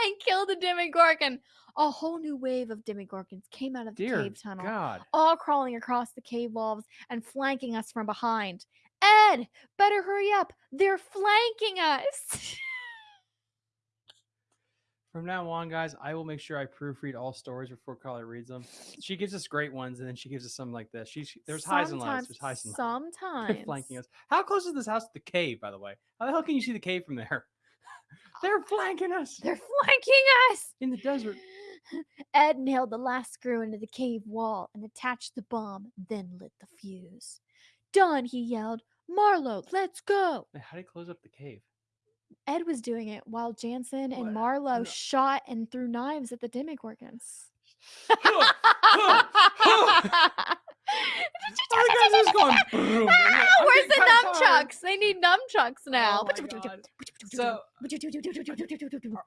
and killed the demogorgon. A whole new wave of demogorgons came out of the Dear cave tunnel God. all crawling across the cave walls and flanking us from behind. Ed, better hurry up. They're flanking us. From now on, guys, I will make sure I proofread all stories before Carly reads them. She gives us great ones, and then she gives us some like this. She's there's highs and lows. There's highs and lows. Sometimes. Flanking us. How close is this house to the cave, by the way? How the hell can you see the cave from there? They're flanking us They're flanking us. in the desert. Ed nailed the last screw into the cave wall and attached the bomb, then lit the fuse. Done, he yelled. Marlowe, let's go. Wait, How do you close up the cave? Ed was doing it while Jansen and What? Marlowe No. shot and threw knives at the demogorgons. All the guys just going. Ah, where's the kinda nunchucks? They need nunchucks now. Oh. So- Are,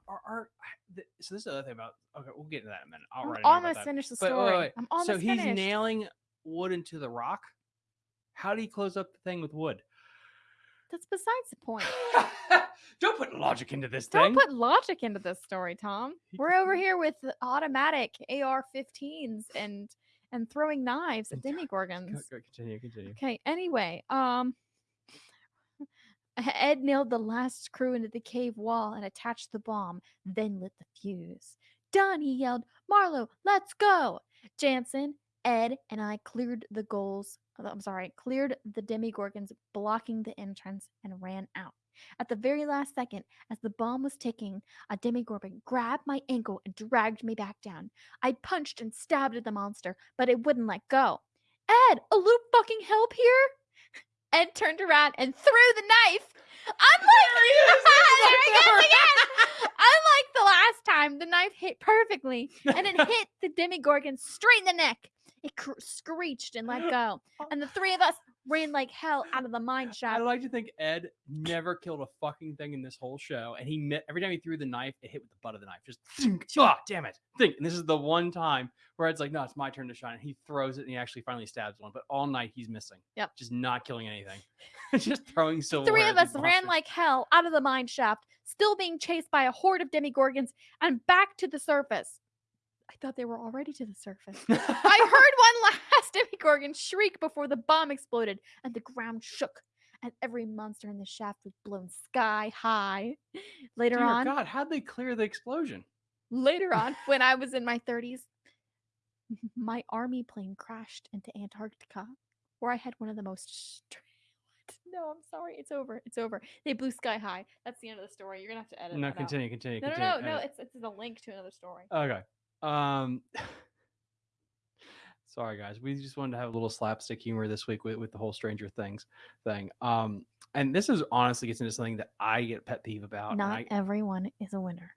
are, are, so this is the other thing about. Okay, we'll get into that in a minute. I'll I'm write a note about almost that. finished the But story. wait, wait, wait. I'm almost so he's finished. nailing wood into the rock. How do you close up the thing with wood? That's besides the point. Don't put logic into this Don't thing. put logic into this story, Tom. We're over here with automatic AR-15s and and throwing knives at Go- demogorgons. go- continue, continue. Okay, anyway, um Ed nailed the last screw into the cave wall and attached the bomb, then lit the fuse. Done, he yelled. Marlowe, let's go. Jansen, Ed, and I cleared the goals. I'm sorry, cleared the demogorgons blocking the entrance and ran out. At the very last second, as the bomb was ticking, a demogorgon grabbed my ankle and dragged me back down. I punched and stabbed at the monster, but it wouldn't let go. Ed, a little fucking help here? Ed turned around and threw the knife. Unlike, there he goes again. Unlike the last time, the knife hit perfectly and it hit the Demogorgon straight in the neck. It cr- screeched and let go. And the three of us ran like hell out of the mine shaft. I like to think Ed never killed a fucking thing in this whole show, and he met every time he threw the knife, it hit with the butt of the knife. Just oh damn it! Think, and this is the one time where Ed's like, "No, it's my turn to shine." And he throws it, and he actually finally stabs one. But all night he's missing. Yep. just not killing anything, just throwing silver. Three of us ran like hell out of the mine shaft, still being chased by a horde of demogorgons, and back to the surface. I thought they were already to the surface. I heard one last demogorgon shriek before the bomb exploded and the ground shook, and every monster in the shaft was blown sky high. Later Dear on, God, how'd they clear the explosion? later on, when I was in my 30s, my army plane crashed into Antarctica, where I had one of the most. No, I'm sorry. It's over. It's over. They blew sky high. That's the end of the story. You're gonna have to edit. No, out. continue, continue, No, no, no, no. It's it's a link to another story. Okay. Um sorry guys. We just wanted to have a little slapstick humor this week with, with the whole Stranger Things thing. Um and this is honestly gets into something that I get pet peeve about. Not I, everyone is a winner.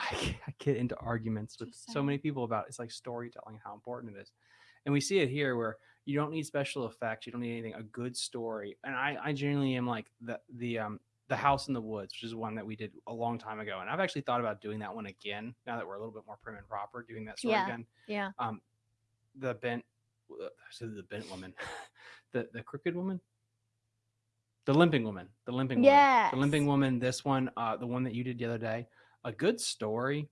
I, get- I get into arguments with so many people about it's like storytelling and how important it is. And we see it here where you don't need special effects, you don't need anything, a good story. And I, I genuinely am like the the um the House in the Woods, which is one that we did a long time ago. And I've actually thought about doing that one again now that we're a little bit more prim and proper, doing that story Yeah. again. Yeah. Um the bent uh, said the bent woman. the the crooked woman. The limping woman. The limping woman. The limping woman, this one, uh the one that you did the other day. A good story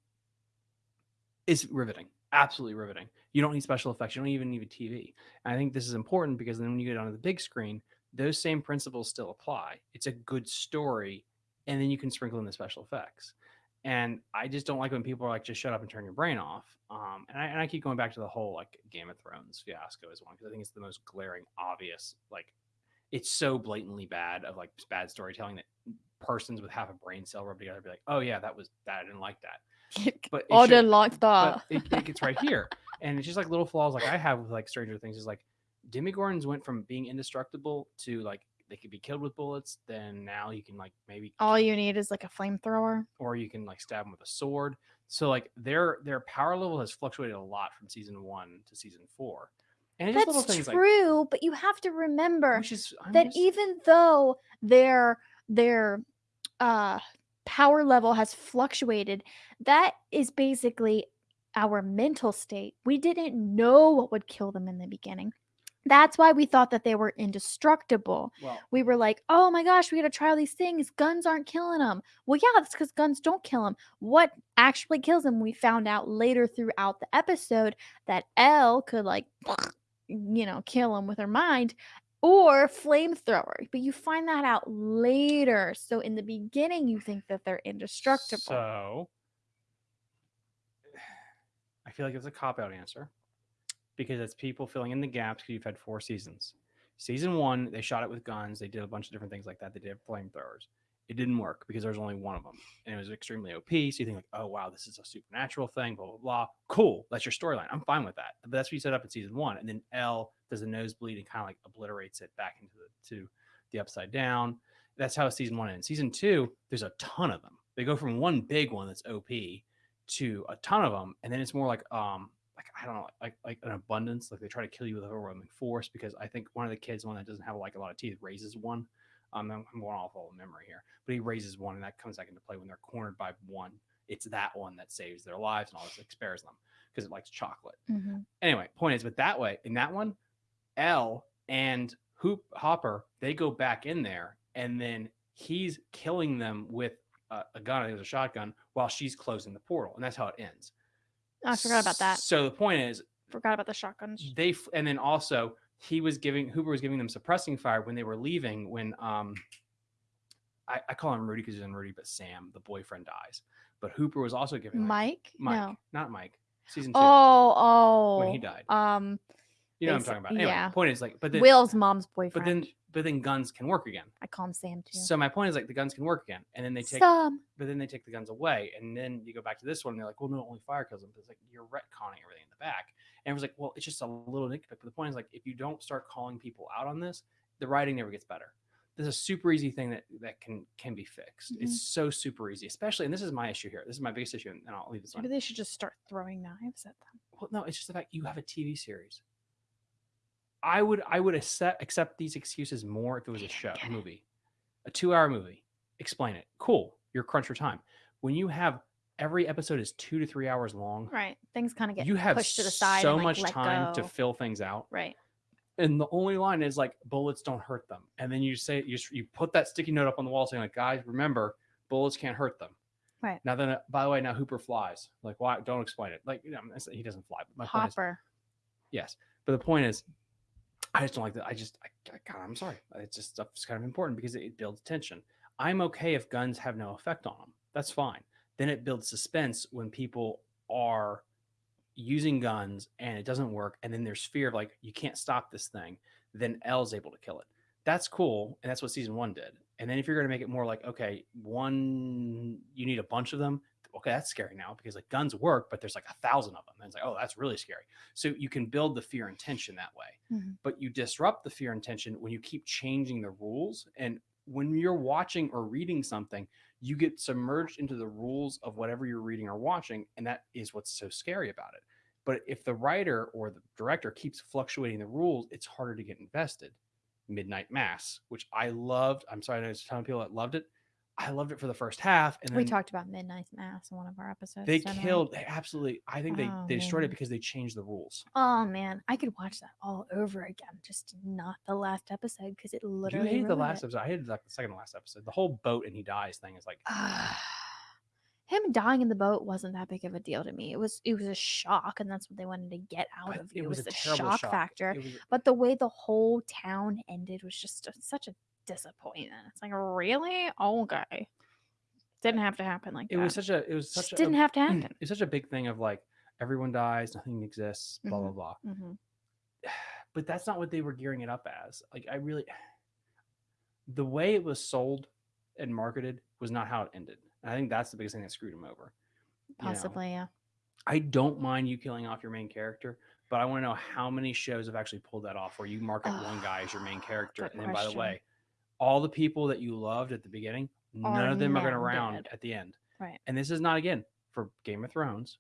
is riveting. Absolutely riveting. You don't need special effects. You don't even need a TV. And I think this is important because then when you get onto the big screen, those same principles still apply. It's a good story, and then you can sprinkle in the special effects. And I just don't like when people are like, just shut up and turn your brain off. Um, and, I, and I keep going back to the whole like Game of Thrones fiasco as one because I think it's the most glaring, obvious. Like, it's so blatantly bad of like bad storytelling that persons with half a brain cell rub together be like, oh yeah, that was that. I didn't like that. But it I didn't like that. it, it gets right here and it's just like little flaws like i have with like stranger things is like demogorgons went from being indestructible to like they could be killed with bullets then now you can like maybe All you need is like a flamethrower. or you can like stab them with a sword. So like their their power level has fluctuated a lot from season one to season four. And it's just little That's things like true, but you have to remember is that just- even though their their uh power level has fluctuated that is basically our mental state. We didn't know what would kill them in the beginning that's why we thought that they were indestructible. Well we were like oh my gosh we gotta try all these things guns aren't killing them well yeah that's because guns don't kill them what actually kills them we found out later throughout the episode that El could like you know kill them with her mind or flamethrower but you find that out later. So in the beginning you think that they're indestructible. So I feel like it's a cop out answer because it's people filling in the gaps because you've had four seasons. Season one, they shot it with guns. They did a bunch of different things like that. They did flamethrowers. It didn't work because there's only one of them, and it was extremely OP. So you think like, oh wow, this is a supernatural thing. Blah blah blah. Cool, that's your storyline. I'm fine with that. But that's what you set up in season one, and then El does a nosebleed and kind of like obliterates it back into the to the upside down. That's how season one ends. Season two, there's a ton of them. They go from one big one that's OP to a ton of them, and then it's more like um like I don't know like like an abundance. Like they try to kill you with overwhelming force because I think one of the kids, one that doesn't have like a lot of teeth, raises one. Um, I'm I'm going off all the memory here, but he raises one, and that comes back into play when they're cornered by one. It's that one that saves their lives and all this, like spares them because it likes chocolate Mhm. anyway, point is, but that way, in that one, El and Hoop Hopper, they go back in there, and then he's killing them with a, a gun. I think it was a shotgun while she's closing the portal, and that's how it ends. I forgot about that So the point is, forgot about the shotguns they and then also he was giving Hooper was giving them suppressing fire when they were leaving. When um, I, I call him Rudy because he's in Rudy, but Sam, the boyfriend, dies. But Hooper was also giving like, mike Mike, no not Mike, season two oh oh when he died. um You know what I'm talking about. Anyway, yeah. point is like, but then, will's mom's boyfriend but then, but then guns can work again. i call him sam too So my point is like the guns can work again, and then they take, some but then they take the guns away, and then you go back to this one, and they're like, well, no, only fire kills them. But it's like you're retconning everything in the back, and it was like, well, it's just a little nitpick. But the point is like, if you don't start calling people out on this, the writing never gets better. This is a super easy thing that that can can be fixed. Mhm. It's so super easy, especially, and this is my issue here. This is my biggest issue, and I'll leave this one. maybe they should just start throwing knives at them Well, no, it's just the fact you have a TV series. I would I would accept accept these excuses more if it was a show it. movie, a two hour movie. Explain it. Cool. You're crunch for time. When you have every episode is two to three hours long, Right. Things kind of get you have pushed to the side. so like, much time to fill things out. Right. And the only line is like bullets don't hurt them. And then you say you you put that sticky note up on the wall saying like guys remember bullets can't hurt them. Right. Now then uh, by the way now Hooper flies. Like why don't explain it. Like you know he doesn't fly. But my point is yes. But the point is I just don't like that. I just I, I God, I'm sorry. Uh, it's just stuff's kind of important because it, it builds tension. I'm okay if guns have no effect on them. That's fine. Then it builds suspense when people are using guns and it doesn't work, and then there's fear of like you can't stop this thing. Then El's able to kill it. That's cool, and that's what season one did. And then if you're going to make it more like okay, one you need a bunch of them. Okay, that's scary now because like guns work, but there's like a thousand of them. And it's like, oh, that's really scary. So you can build the fear and tension that way Mhm. but you disrupt the fear and tension when you keep changing the rules and when you're watching or reading something you get submerged into the rules of whatever you're reading or watching and that is what's so scary about it but if the writer or the director keeps fluctuating the rules it's harder to get invested midnight mass which i loved i'm sorry there's a ton of people that loved it i loved it for the first half and then We talked about Midnight Mass in one of our episodes. they killed they absolutely i think they, Oh, they destroyed it because they changed the rules Oh man, I could watch that all over again. Just not the last episode because it you literally. hated the last it. episode i hated like the second to last episode the whole boat and he dies thing is like Him dying in the boat wasn't that big of a deal to me. It was it was a shock, and that's what they wanted to get out But of you. it was a the terrible shock, shock. factor. It was- But the way the whole town ended was just a, such a disappointment. It's like really okay. Didn't have to happen like it that. was such a it was Just such a, didn't have to happen. it's such a big thing of like everyone dies nothing exists blah Mhm. blah blah hmm but that's not what they were gearing it up as like i really the way it was sold and marketed was not how it ended and i think that's the biggest thing that screwed him over you know? Possibly, yeah. i don't mind you killing off your main character but i want to know how many shows have actually pulled that off where you market one guy as your main character and then by the way all the people that you loved at the beginning none of them are going to now round dead. at the end Right. and this is not again for game of thrones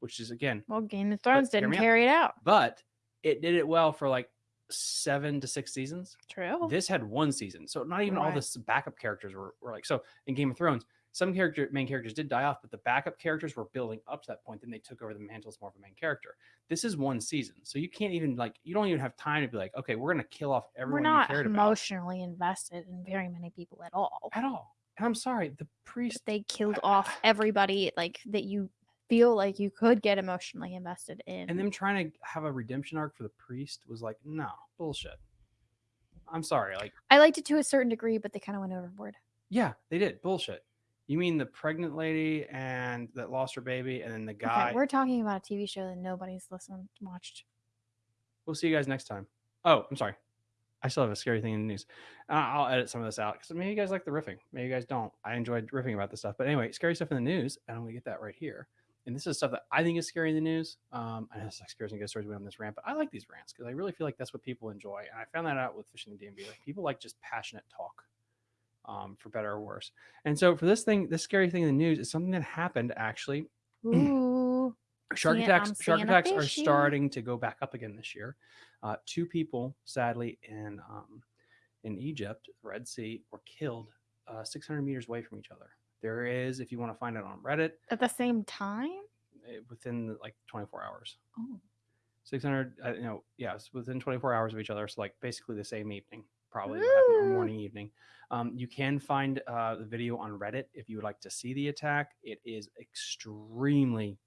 which is again Well, Game of Thrones hear didn't me out. carry it out. but it did it well for like seven to six seasons. True. This had one season, so not even all Right. the s- backup characters were, were like so. In Game of Thrones, some character main characters did die off, but the backup characters were building up to that point. Then they took over the mantle as more of a main character. This is one season, so you can't even like you don't even have time to be like, okay, we're gonna kill off everyone. We're not you cared about emotionally invested in very many people at all. at all. And I'm sorry, the priest. They killed off everybody like that you feel like you could get emotionally invested in. and them trying to have a redemption arc for the priest was like, no bullshit. I'm sorry, like I liked it to a certain degree, but they kind of went overboard. Yeah, they did. Bullshit. You mean the pregnant lady and that lost her baby, and then the guy? Okay, we're talking about a TV show that nobody's listened watched. We'll see you guys next time. Oh, I'm sorry. I still have a scary thing in the news. Uh, I'll edit some of this out because maybe you guys like the riffing. Maybe you guys don't. I enjoyed riffing about this stuff. But anyway, scary stuff in the news. And I'm going to get that right here. And this is stuff that I think is scary in the news. Um, I know it's like scares and ghost stories. We went on this rant, but I like these rants because I really feel like that's what people enjoy. And I found that out with fishing the DMV. Like people like just passionate talk, um, for better or worse. And so for this thing, this scary thing in the news is something that happened actually Ooh. Shark Seeing- attacks. I'm Shark attacks are starting to go back up again this year. Uh, two people, sadly, in um, in Egypt, Red Sea, were killed uh, 600 meters away from each other. There is, if you want to find it on Reddit, At the same time? eh, within like 24 hours. Oh. 600, uh, you know, yeah, it's within 24 hours of each other. So like basically the same evening, probably what happened, or Woo. morning, evening. Um, you can find uh, the video on Reddit if you would like to see the attack. It is extremely.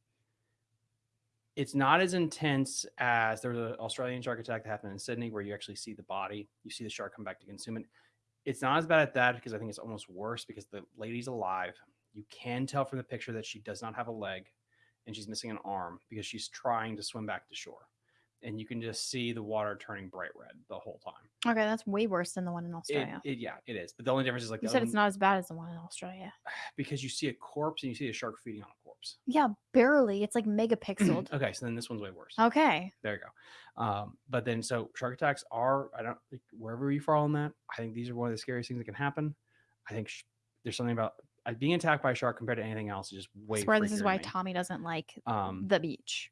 It's not as intense as there was an Australian shark attack that happened in Sydney, where you actually see the body, you see the shark come back to consume it. It's not as bad at that because I think it's almost worse because the lady's alive. You can tell from the picture that she does not have a leg and she's missing an arm because she's trying to swim back to shore. And you can just see the water turning bright red the whole time. Okay, that's way worse than the one in Australia. it- yeah, it is. But the only difference is like you said other it's not as bad as the one in Australia. because you see a corpse and you see a shark feeding on a corpse. Yeah, barely. It's like megapixeled. Okay, so then this one's way worse. okay. There you go. Um, but then so shark attacks are I don't like wherever you fall on that. I think these are one of the scariest things that can happen. I think sh- there's something about uh, being attacked by a shark compared to anything else is just way. I swear this is why me. Tommy doesn't like Um, the beach.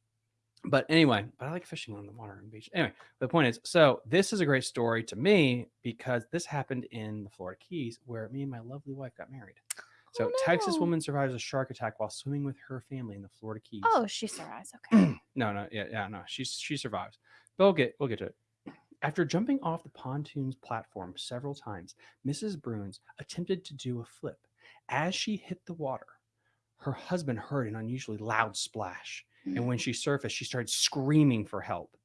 But anyway, but I like fishing on the water and beach. Anyway, the point is, so this is a great story to me because this happened in the Florida Keys where me and my lovely wife got married. Oh, so Oh, Texas woman survives a shark attack while swimming with her family in the Florida Keys. Oh, she survives. Okay. no, no, yeah, yeah, no. She's she survives. But we'll get we'll get to it. After jumping off the pontoon's platform several times, Mrs. Bruins attempted to do a flip. As she hit the water, her husband heard an unusually loud splash, and when mm. she surfaced, she started screaming for help.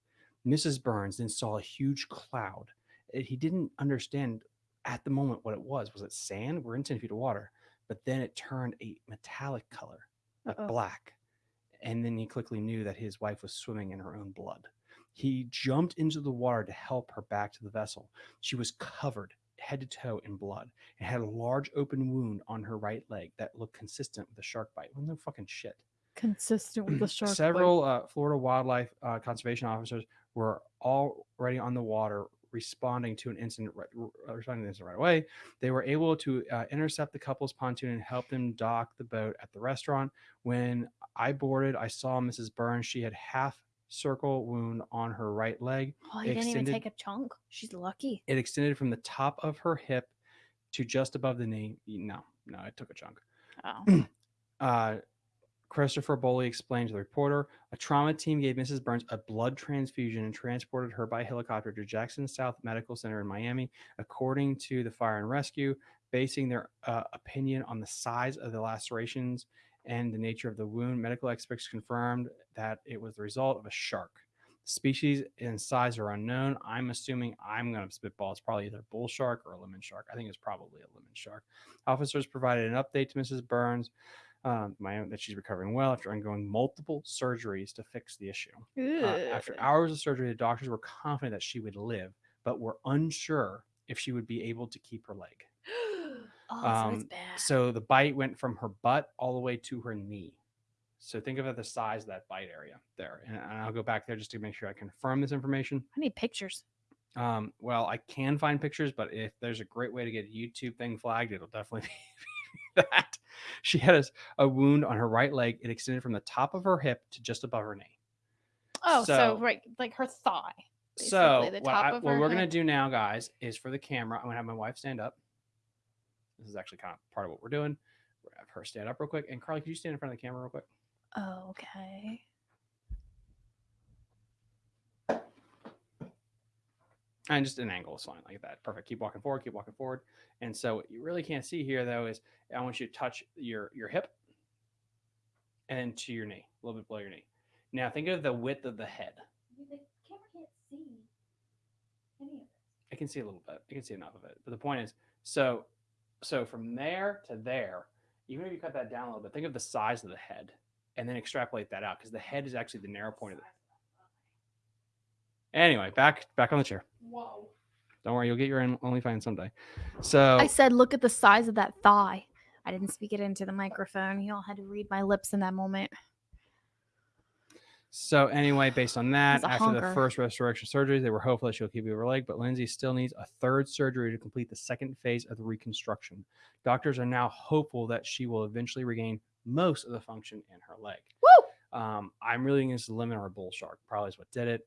Mrs. Birns then saw a huge cloud. He didn't understand at the moment what it was. Was it sand? We're in 10 feet of water. But then it turned a metallic color, like black. And then he quickly knew that his wife was swimming in her own blood. He jumped into the water to help her back to the vessel. She was covered head to toe in blood and had a large open wound on her right leg that looked consistent with a shark bite. Well, no fucking shit. Consistent with the shark. Several uh, Florida wildlife uh, conservation officers were already on the water responding to an incident right, responding to the incident right away. They were able to uh, intercept the couple's pontoon and help them dock the boat at the restaurant. When I boarded, I saw Mrs. Birns. She had half circle wound on her right leg. Oh, he didn't even take a chunk. She's lucky. It extended from the top of her hip to just above the knee. No, no, it took a chunk. Oh. Uh, Christopher Boley explained to the reporter, a trauma team gave Mrs. Birns a blood transfusion and transported her by helicopter to Jackson South Medical Center in Miami. According to the fire and rescue, basing their uh, opinion on the size of the lacerations and the nature of the wound, medical experts confirmed that it was the result of a shark. Species and size are unknown. I'm assuming I'm going to spitball. It's probably either a bull shark or a lemon shark. I think it's probably a lemon shark. Officers provided an update to Mrs. Birns um, my own, that she's recovering well after undergoing multiple surgeries to fix the issue. Uh, after hours of surgery, the doctors were confident that she would live, but were unsure if she would be able to keep her leg. oh, so um, bad. So the bite went from her butt all the way to her knee. So think of the size of that bite area there. And, and I'll go back there just to make sure I confirm this information. I need pictures. Um, well, I can find pictures, but if there's a great way to get a YouTube thing flagged, it'll definitely be that. She had a wound on her right leg. It extended from the top of her hip to just above her knee. Oh, so, So- right, like her thigh. So the what, top I, what we're gonna do now, guys, is for the camera. I'm gonna have my wife stand up. This is actually kind of part of what we're doing. We're gonna have her stand up real quick. And Carly, could you stand in front of the camera real quick? Okay. And just an angle is fine, like that. Perfect. Keep walking forward. Keep walking forward. And so what you really can't see here, though, is I want you to touch your your hip and to your knee, a little bit below your knee. Now think of the width of the head. The camera can't see any of it. I can see a little bit. I can see enough of it. But the point is, so so from there to there, even if you cut that down a little bit, think of the size of the head and then extrapolate that out because the head is actually the narrow point of the Anyway, back back on the chair. Whoa. Don't worry, you'll get your own OnlyFans someday. So I said, look at the size of that thigh. I didn't speak it into the microphone. You all had to read my lips in that moment. So anyway, based on that, He's a after the first restoration surgery, they were hopeful that she'll keep her leg, but Lindsay still needs a third surgery to complete the second phase of the reconstruction. Doctors are now hopeful that she will eventually regain most of the function in her leg. Woo! Um, I'm really against the lemon or a bull shark. Probably is what did it.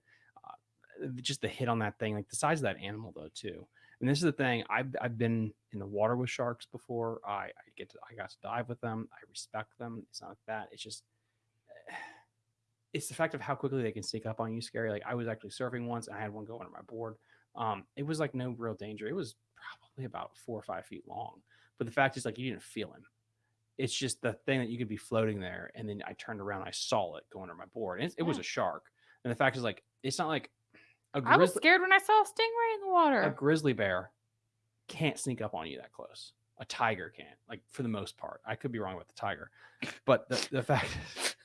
Just the hit on that thing, like the size of that animal, though, too. And this is the thing. I've I've been in the water with sharks before. I, I get to I got to dive with them. I respect them. It's not like that. It's just it's the fact of how quickly they can sneak up on you scary. Like I was actually surfing once and I had one go under my board. Um, it was like no real danger. It was probably about four or five feet long. But the fact is like you didn't feel him. It's just the thing that you could be floating there and then I turned around, I saw it go under my board. And it, it was a shark. And the fact is like it's not like a I was scared when I saw a stingray in the water. a grizzly bear can't sneak up on you that close. A tiger can't, like for the most part. I could be wrong about the tiger, but the, the fact is,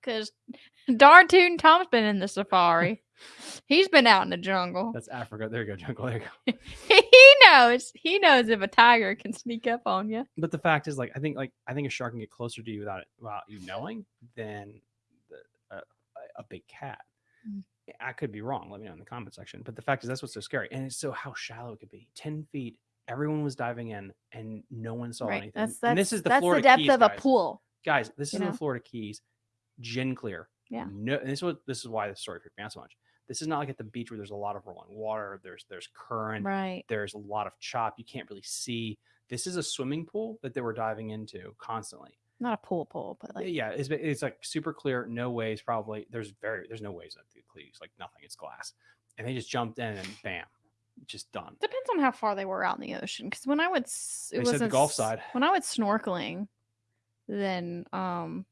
Because darn tootin' Tom's been in the safari. He's been out in the jungle. that's Africa. There you go, jungle. There you go. he knows. He knows if a tiger can sneak up on you. but the fact is like i think like i think a shark can get closer to you without it without you knowing than a- big cat Mm. i could be wrong let me know in the comment section but the fact is that's what's so scary and it's so how shallow it could be 10 feet everyone was diving in and no one saw Right. anything That's that's and this is the that's Florida the depth Keys, of a guys. pool. guys. This You is in know? the Florida Keys, gin clear. Yeah. No, and this is what this is why this story freaked me out so much. This is not like at the beach where there's a lot of rolling water. There's there's current. Right. There's a lot of chop. You can't really see. This is a swimming pool that they were diving into constantly. Not a pool pool, but like yeah, it's it's like super clear, no waves. Probably there's very there's no waves at the Keys, like nothing. It's glass, and they just jumped in and bam, just done. depends on how far they were out in the ocean. Because when I would, it They said the Gulf side. When I went snorkeling, then um,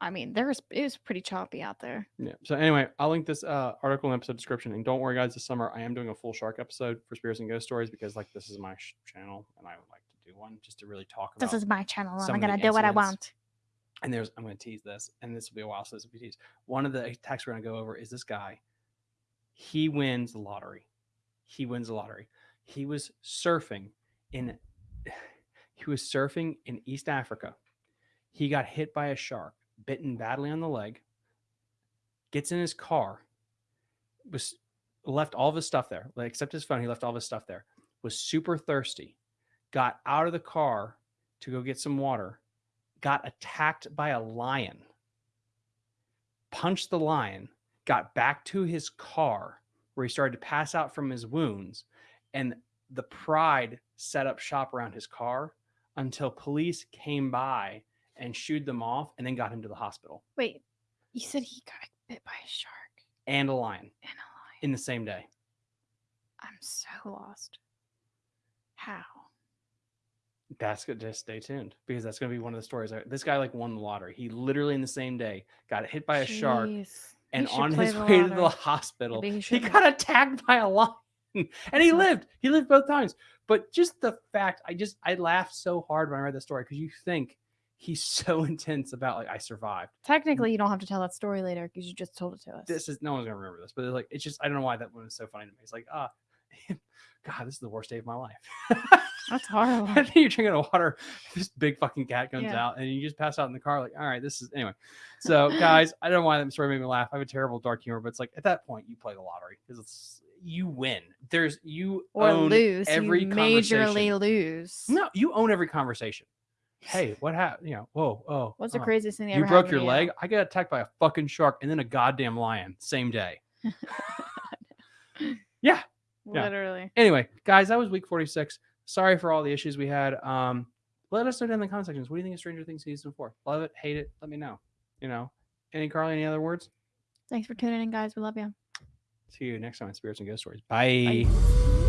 I mean, there was it was pretty choppy out there. Yeah. So anyway, I'll link this uh, article in episode description. And don't worry, guys. This summer, I am doing a full shark episode for Spirits and Ghost Stories because like this is my sh- channel, and I would like one just to really talk about. This is my channel. I'm gonna do what I want. and there's I'm going to tease this, and this will be a while. So this will be teased. One of the attacks we're going to go over is this guy. He wins the lottery. He wins the lottery. He was surfing in. He was surfing in East Africa. He got hit by a shark, bitten badly on the leg. Gets in his car. Was left all of his stuff there, like except his phone. He left all of his stuff there. Was super thirsty. Got out of the car to go get some water got attacked by a lion, punched the lion, got back to his car where he started to pass out from his wounds, and the pride set up shop around his car until police came by and shooed them off and then got him to the hospital Wait, you said he got bit by a shark and a lion and a lion. in the same day. I'm so lost. How? That's good. Just stay tuned because that's going to be one of the stories. This guy like won the lottery. He literally in the same day got hit by a shark Jeez. He and on his way to the hospital, he he, got attacked by a lion, and he lived. He lived both times. But just the fact, I just I laughed so hard when I read the story because you think he's so intense about like I survived. Technically, you don't have to tell that story later because you just told it to us. This is no one's gonna remember this, but it's like it's just I don't know why that one was so funny to me. It's like ah, God, this is the worst day of my life. That's horrible. I think you're drinking water. This big fucking cat comes Yeah. out, and you just pass out in the car. Like, all right, this is anyway. So, guys, I don't know why that story made me laugh. I have a terrible dark humor, but it's like at that point you play the lottery because it's you win. There's you or lose. every you majorly lose. No, you own every conversation. Hey, what happened? You know, whoa, oh, What's the oh. craziest thing that You ever broke your to leg. I got attacked by a fucking shark and then a goddamn lion same day. Yeah. Yeah. Literally. Anyway, guys, that was week 46. Sorry for all the issues we had. Um, let us know down in the comment sections. What do you think of Stranger Things season four? Love it, hate it? Let me know. You know, any Carly, any other words? Thanks for tuning in, guys. We love you. See you next time on Spirits and Ghost Stories. Bye. Bye.